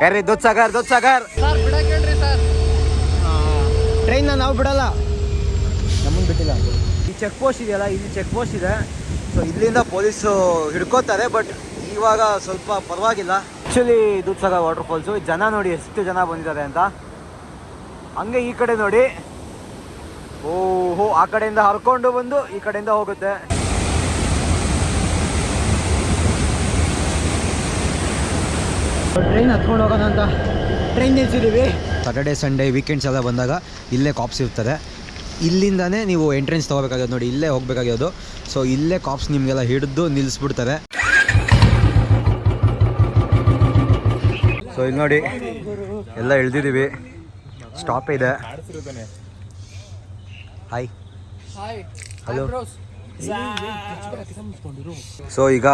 ಯಾರ್ರಿ? ದೊಡ್ಡ ಸಾಗರ್ ದೊಡ್ಡ ಸಾಗರ್. ಸರ್ ಬಿಡಕ್ಕೆ ಹೇಳ್ರಿ ಸರ್. ಟ್ರೈನ್ನ ನಾವು ಬಿಡಲ್ಲ. ನಮ್ಮನ್ನು ಬಿಟ್ಟಿಲ್ಲ. ಈ ಚೆಕ್ ಪೋಸ್ಟ್ ಇದೆಯಲ್ಲ ಇಲ್ಲಿ ಚೆಕ್ ಪೋಸ್ಟ್ ಇದೆ. ಸೊ ಇಲ್ಲಿಂದ ಪೊಲೀಸು ಹಿಡ್ಕೋತಾರೆ ಬಟ್ ಇವಾಗ ಸ್ವಲ್ಪ ಪರವಾಗಿಲ್ಲ. ಆ್ಯಕ್ಚುಲಿ ದೂದ್ಸಾಗರ್ ವಾಟರ್ ಫಾಲ್ಸು ಜನ ನೋಡಿ ಎಷ್ಟು ಜನ ಬಂದಿದ್ದಾರೆ ಅಂತ. ಹಂಗೆ ಈ ಕಡೆ ನೋಡಿ. ಓಹೋ ಆ ಕಡೆಯಿಂದ ಹರ್ಕೊಂಡು ಬಂದು ಈ ಕಡೆಯಿಂದ ಹೋಗುತ್ತೆ. ಟ್ರೈನ್ ಹತ್ಕೊಂಡು ಹೋಗೋಣ ಅಂತ. ಟ್ರೈನ್ ನಿಲ್ಸಿದ್ದೀವಿ ಸಾಟರ್ಡೆ ಸಂಡೇ ವೀಕೆಂಡ್ಸ್ ಎಲ್ಲ ಬಂದಾಗ ಇಲ್ಲೇ ಕಾಪ್ಸ್ ಇರ್ತದೆ ಇಲ್ಲಿಂದಾನೇ ನೀವು ಎಂಟ್ರೆನ್ಸ್ ತೊಗೋಬೇಕಾಗಿರೋದು ನೋಡಿ ಇಲ್ಲೇ ಹೋಗ್ಬೇಕಾಗಿರೋದು. ಸೊ ಇಲ್ಲೇ ಕಾಪ್ಸ್ ನಿಮಗೆಲ್ಲ ಹಿಡಿದು ನಿಲ್ಲಿಸ್ಬಿಡ್ತವೆ ಸೊ ಇಲ್ಲಿ ನೋಡಿ ಎಲ್ಲ ಇಳ್ದಿದ್ದೀವಿ ಸ್ಟಾಪ್ ಇದೆ. ಹಾಯ್ ಹಾಯ್ ಹಲೋ ಸೊ ಈಗ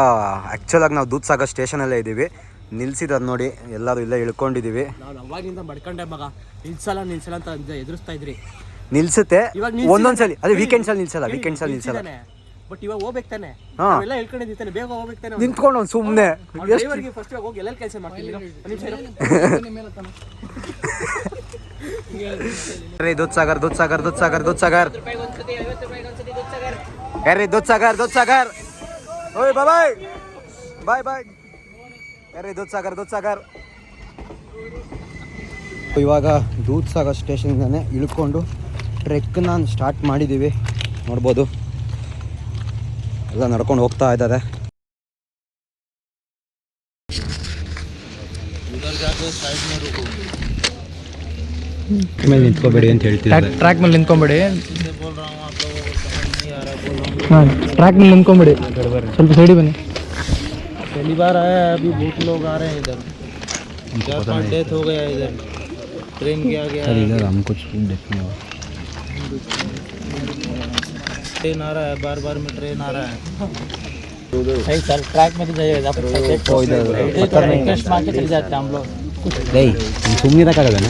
ಆ್ಯಕ್ಚುಲಾಗಿ ನಾವು ದೂದ್ಸಾಗರ್ ಸ್ಟೇಷನಲ್ಲೇ ಇದ್ದೀವಿ. ನಿಲ್ಸಿದ್ದಾರೆ ನೋಡಿ ಎಲ್ಲರೂ ಇಲ್ಲೇ ಇಳ್ಕೊಂಡಿದೀವಿ. ನಾನು ಅವಾಗಿಂದ ಮಡ್ಕೊಂಡೆ ಮಗ. ನಿಲ್ಸಲ್ಲ ನಿಲ್ಸಲ್ಲ ಅಂತ ಅಂದೆ ಎದುರಿಸ್ತಾ ಇದ್ರಿ. ನಿಲ್ಸುತ್ತೆ. ಇವಾಗ ನಿಲ್ಸಿದಾನೆ. ಒಂದೊಂದ್ಸಲಿ ಅದೇ ವೀಕೆಂಡ್ಸ್ ಅಲ್ಲಿ ನಿಲ್ಸಲ್ಲ ವೀಕೆಂಡ್ಸ್ ಅಲ್ಲಿ ನಿಲ್ಸಲ್ಲ. ಬಟ್ ಇವಾಗ ಹೋಗ್ಬೇಕು ತಾನೆ. ಹಾ. ಎಲ್ಲ ಹೇಳ್ಕೊಂಡಿದ್ದಾನೆ ಬೇಗ ಹೋಗ್ಬೇಕು ತಾನೆ ನಿಂತ್ಕೊಂಡು ಒಂದು ಸುಮ್ಮನೆ ಡ್ರೈವರ್ಗೆ ಫಸ್ಟ್ ಹೋಗಿ ಎಲ್ಲೆಲ್ಲಿ ಕೆಲಸ ಮಾಡ್ತೀನಿ ಒಂದ್ ನಿಮಿಷ ಇರು. ರೀ ದೂದ್ ಸಾಗರ್ ದೂದ್ ಸಾಗರ್ ದೂದ್ ಸಾಗರ್ ದೂದ್ ಸಾಗರ್ ಯಾರ್ರಿ ದೂದ್ ಸಾಗರ್ ದೂದ್ ಸಾಗರ್ ಓಯ್ ಬಾಯ್ ಬಾಯ್. ಬಾಯ್ ಯಾರ್ರಿ ದೂದ್ ಸಾಗರ್ ದೂದ್ ಸಾಗರ್ ಇವಾಗ ದೂದ್ ಸಾಗರ್ ಸ್ಟೇಷನ್ಗಾನೆ ಇಳ್ಕೊಂಡು ಟ್ರೆಕ್ನ ಸ್ಟಾರ್ಟ್ ಮಾಡಿದ್ದೀವಿ ನೋಡ್ಬೋದು. ಎಲ್ಲ ನಡ್ಕೊಂಡು ಹೋಗ್ತಾ ಇದ್ದಾರೆ. ಮೇಲೆ ನಿಂತ್ಕೋಬೇಡಿ ಅಂತ ಹೇಳ್ತಿದ್ದಾರೆ. ಟ್ರ್ಯಾಕ್ ಮೇಲೆ ನಿಂತ್ಕೊಂಬೇಡಿ. ಹಾಂ ಟ್ರ್ಯಾಕ್ ಮೇಲೆ ನಿಂತ್ಕೊಂಬೇಡಿ. ಸ್ವಲ್ಪ ಸೈಡಿ ಬನ್ನಿ. पहली बार आया है अभी बहुत लोग आ रहे हैं इधर चार पाँच डेथ हो गया इधर ट्रेन के आगे सर आया इधर हम कुछ देखने ट्रेन आ रहा है बार बार में ट्रेन आ रहा है सही सर ट्रैक में तो जाइएगा ओ, इधर पत्थर नहीं है। रिक्वेस्ट मार के चले जाते हैं हम लोग ಲೈ ಸುಮ್ಮನಿರಕ್ಕಾಗಲ್ಲ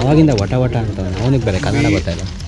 ಅವಾಗಿಂದ ವಟ ವಟ ಅಂತ ಅವನಿಗೆ ಬೇರೆ ಕನ್ನಡ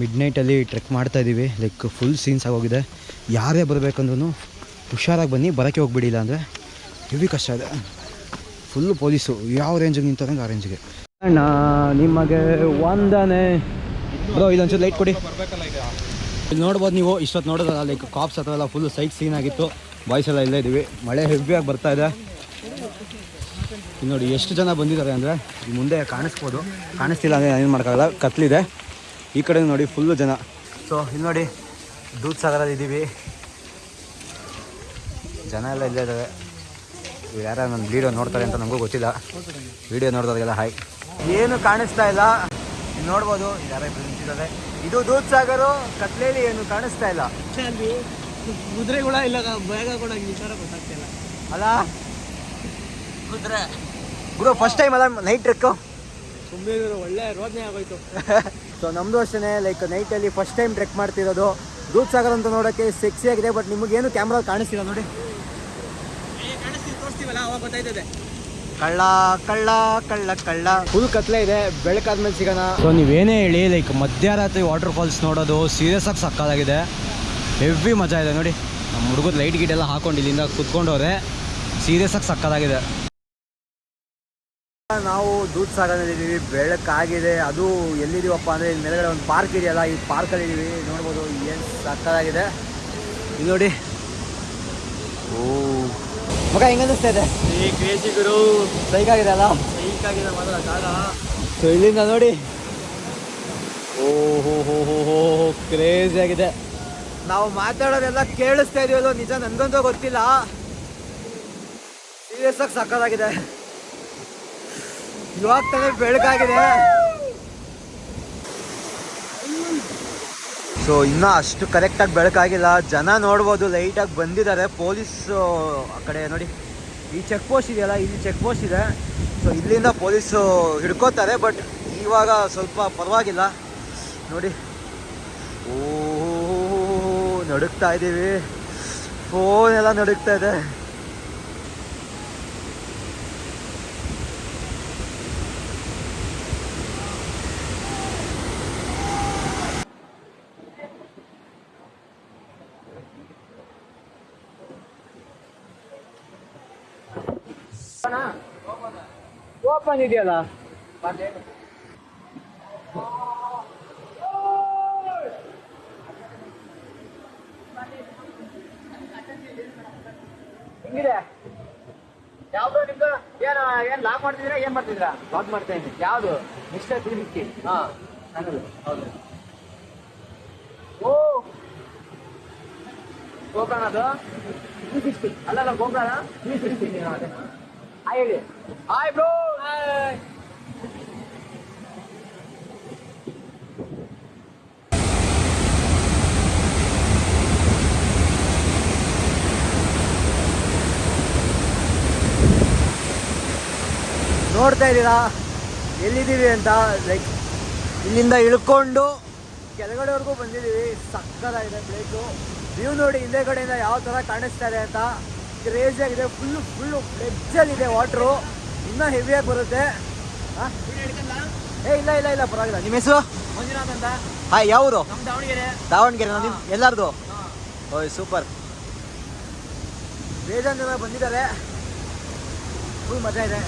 ಮಿಡ್ ನೈಟಲ್ಲಿ ಟ್ರೆಕ್ ಮಾಡ್ತಾ ಇದ್ದೀವಿ ಲೈಕ್ ಫುಲ್ ಸೀನ್ಸ್ ಆಗೋಗಿದೆ. ಯಾರೇ ಬರಬೇಕಂದ್ರೂ ಹುಷಾರಾಗಿ ಬನ್ನಿ ಬರೋಕ್ಕೆ ಹೋಗ್ಬಿಡಿಲ್ಲ ಅಂದರೆ ಹೆವಿ ಕಷ್ಟ ಇದೆ. ಫುಲ್ಲು ಪೊಲೀಸು ಯಾವ ರೇಂಜಿಗೆ ನಿಂತಂಗೆ ಆ ರೇಂಜಿಗೆ ಅಣ್ಣ ನಿಮಗೆ ಒಂದನೇ ಬ್ರೋ ಇದೊಂಚೂರು ಲೈಟ್ ಕೊಡಿ. ಇಲ್ಲಿ ನೋಡ್ಬೋದು ನೀವು ಇಷ್ಟೊತ್ತು ನೋಡೋದಲ್ಲ ಲೈಕ್ ಕಾಪ್ಸ್ ಹತ್ರ ಎಲ್ಲ ಫುಲ್ ಸೈಟ್ ಸೀನ್ ಆಗಿತ್ತು. ಬಾಯ್ಸ್ ಎಲ್ಲ ಇಲ್ಲೇ ಇದ್ದೀವಿ ಮಳೆ ಹೆವಿಯಾಗಿ ಬರ್ತಾ ಇದೆ. ಇಲ್ಲಿ ನೋಡಿ ಎಷ್ಟು ಜನ ಬಂದಿದ್ದಾರೆ ಅಂದರೆ ಮುಂದೆ ಕಾಣಿಸ್ಬೋದು. ಕಾಣಿಸ್ತಿಲ್ಲ ಅಂದರೆ ಏನು ಮಾಡೋಕ್ಕಾಗಲ್ಲ. ಕತ್ಲಿದೆ ಈ ಕಡೆ ನೋಡಿ ಫುಲ್ಲು ಜನ. ಸೊ ಇಲ್ಲಿ ನೋಡಿ ದೂದ್ ಸಾಗರಲ್ಲಿ ಇದ್ದೀವಿ ಜನ ಎಲ್ಲ ಇಲ್ಲೇ ಇದ್ದಾರೆ ಇವ್ರು ಯಾರ ನನ್ನ ವೀಡಿಯೋ ನೋಡ್ತಾರೆ ಅಂತ ನಮಗೂ ಗೊತ್ತಿಲ್ಲ. ವೀಡಿಯೋ ನೋಡ್ತಾರೆಲ್ಲ ಹಾಯ್ ಏನು ಕಾಣಿಸ್ತಾ ಇಲ್ಲ. ಇಲ್ಲಿ ನೋಡ್ಬೋದು ಯಾರೇ ನಿಂತಿದ್ದಾರೆ. ಇದು ದೂದ್ ಸಾಗರು ಕತ್ಲೇಲಿ ಏನು ಕಾಣಿಸ್ತಾ ಇಲ್ಲ. ಕುದುರೆ ಕೂಡ ಇಲ್ಲ ಬೇಗ ಕೂಡ ವಿಚಾರ ಗೊತ್ತಾಗ್ತಿಲ್ಲ ಅಲ್ಲ ಕುದುರೆ. ಗುರು ಫಸ್ಟ್ ಟೈಮ್ ಅಲ್ಲ ನೈಟ್ ಟ್ರೆಕ್ಕು ಸುಮ್ಮನೆ ಒಳ್ಳೆ ಆಗೋಯ್ತು. ಸೊ ನಮ್ಮದು ಅಷ್ಟೇ ಲೈಕ್ ನೈಟಲ್ಲಿ ಫಸ್ಟ್ ಟೈಮ್ ಟ್ರೆಕ್ ಮಾಡ್ತಿರೋದು. ದೂದ್ ಸಾಗರ್ ಅಂತ ನೋಡೋಕ್ಕೆ ಸೆಕ್ಸಿ ಆಗಿದೆ ಬಟ್ ನಿಮಗೇನು ಕ್ಯಾಮ್ರಾ ಕಾಣಿಸ್ತಿಲ್ಲ ನೋಡಿ. ತೋರಿಸ್ತೀವಲ್ಲ ಅವಾಗ ಗೊತ್ತಾಯ್ತದೆ. ಕಳ್ಳ ಕಳ್ಳ ಕಳ್ಳ ಕಳ್ಳ. ಫುಲ್ ಕತ್ಲೆ ಇದೆ ಬೆಳಕಾದ್ಮೇಲೆ ಸಿಗೋಣ. ಸೊ ನೀವೇನೇ ಹೇಳಿ ಲೈಕ್ ಮಧ್ಯರಾತ್ರಿ ವಾಟರ್ ಫಾಲ್ಸ್ ನೋಡೋದು ಸೀರಿಯಸ್ ಆಗಿ ಸಕ್ಕತ್ತಾಗಿದೆ. ಹೆವಿ ಮಜಾ ಇದೆ ನೋಡಿ. ನಮ್ಮ ಹುಡುಗರು ಲೈಟ್ ಗಿಟ್ ಎಲ್ಲ ಹಾಕೊಂಡು ಇಲ್ಲಿಂದ ಕುತ್ಕೊಂಡವ್ರೆ ಸೀರಿಯಸ್ ಆಗಿ ಸಕ್ಕತ್ತಾಗಿದೆ. ನಾವು ದೂದ್ ಸಾಗರಲ್ಲಿದ್ದೀವಿ ಬೆಳಕಾಗಿದೆ. ಅದು ಎಲ್ಲಿದ್ದೀವಪ್ಪ ಅಂದರೆ ಇಲ್ಲಿ ಮೇಲ್ಗಡೆ ಒಂದು ಪಾರ್ಕ್ ಇದೆಯಲ್ಲ ಈ ಪಾರ್ಕಲ್ಲಿ ಇದೀವಿ. ನೋಡ್ಬೋದು ಏನು ಸಕ್ಕತ್ತಾಗಿದೆ. ಇಲ್ಲಿ ನೋಡಿ. ಓ. ಮಗ ಹೆಂಗೆ ಅನ್ನಿಸ್ತಾ ಇದೆ? ಕ್ರೇಜಿ ಗುರು. ಸೈಕಾಗಿದೆ ಅಲ್ಲ? ಆಗಿದೆ ಮಾತ್ರ ಜಾಗ. ಸೊ ಇಲ್ಲಿಂದ ನೋಡಿ. ಓ ಹೋ ಹೋ ಹೋ ಹೋ ಕ್ರೇಜಿ ಆಗಿದೆ. ನಾವು ಮಾತಾಡೋದೆಲ್ಲ ಕೇಳಿಸ್ತಾ ಇದೀವಲ್ಲ ನಿಜ ನನಗಂತೂ ಗೊತ್ತಿಲ್ಲ. ಸೀರಿಯಸ್ ಆಗಿ ಸಕ್ಕತ್ತಾಗಿದೆ. ಇವಾಗ ತಾನೇ ಬೆಳಕಾಗಿದೆ. ಸೊ ಇನ್ನೂ ಅಷ್ಟು ಕರೆಕ್ಟಾಗಿ ಬೆಳಕಾಗಿಲ್ಲ. ಜನ ನೋಡ್ಬೋದು ಲೈಟಾಗಿ ಬಂದಿದ್ದಾರೆ. ಪೊಲೀಸ್, ಆ ಕಡೆ ನೋಡಿ. ಈ ಚೆಕ್ ಪೋಸ್ಟ್ ಇದೆಯಲ್ಲ, ಇಲ್ಲಿ ಚೆಕ್ ಪೋಸ್ಟ್ ಇದೆ. ಸೊ ಇಲ್ಲಿಂದ ಪೊಲೀಸ್ ಹಿಡ್ಕೋತಾರೆ ಬಟ್ ಇವಾಗ ಸ್ವಲ್ಪ ಪರವಾಗಿಲ್ಲ. ನೋಡಿ. ಓ ನಡುಕ್ತಾ ಇದ್ದೀವಿ. ಫೋನ್ ಎಲ್ಲ ನಡುಕ್ತಾ ಇದೆ. ಓಪನ್? ಇದೆಯಲ್ಲ? ಹೆಂಗಿದೆ? ಯಾವ್ದು ನಿಮ್ದು? ಏನು ಏನ್ ಲಾಕ್ ಮಾಡ್ತಿದ್ದೀರಾ ಏನ್ ಮಾಡ್ತಿದ್ದೀರಾ? ಲಾಕ್ ಮಾಡ್ತಾ ಇದ್ದೀನಿ ಯಾವ್ದು? ಮಿಸ್ಟರ್ ತ್ರೀ ಫಿಫ್ಟಿ ಹಾ. ಹೌದು. ಓ! ಗೋಕರ್ಣ ಅದು ತ್ರೀ ಸಿಕ್ಸ್ಟಿ ಅಲ್ಲಲ್ಲ ಗೋಕರ್ಣ? ತ್ರೀ ಸಿಕ್ಸ್ಟಿ ಹೇಳಿ. ಹಾಯ್ ಬ್ರೋ ನೋಡ್ತಾ ಇದ್ದೀರಾ? ಎಲ್ಲಿದ್ದೀವಿ ಅಂತ ಲೈಕ್ ಇಲ್ಲಿಂದ ಇಳ್ಕೊಂಡು ಕೆಳಗಡೆವರೆಗೂ ಬಂದಿದ್ದೀವಿ. ಸಕ್ಕತ್ತಾಗಿದೆ ಪ್ಲೇಸು ನೀವು ನೋಡಿ ಹಿಂದೆ ಕಡೆಯಿಂದ ಯಾವ ಥರ ಕಾಣಿಸ್ತಾ ಇದೆ ಅಂತ. ಕ್ರೇಜಿ ಆಗಿದೆ. ಫುಲ್ಲು ಫುಲ್ಲು ಫ್ಲೆಜ್ಜಲ್ಲಿದೆ ವಾಟ್ರು ಇನ್ನೂ ಹೆವಿಯಾಗಿ ಬರುತ್ತೆ? ಏ ಇಲ್ಲ ಇಲ್ಲ ಇಲ್ಲ ಪರವಾಗಿಲ್ಲ. ನಿಮ್ಮ ಹೆಸರು? ಮಂಜುನಾಥ್ ಅಂತ. ಹಾಯ್ ಯಾವರು ದಾವಣಗೆರೆ. ದಾವಣಗೆರೆ ನಿಮ್ಮ ಎಲ್ಲಾರ್ದು? ಓಯ್ ಸೂಪರ್ ಬೇಜಾನ್ ಜನ ಬಂದಿದ್ದಾರೆ. ಫುಲ್ ಮಜಾ ಇದೆ.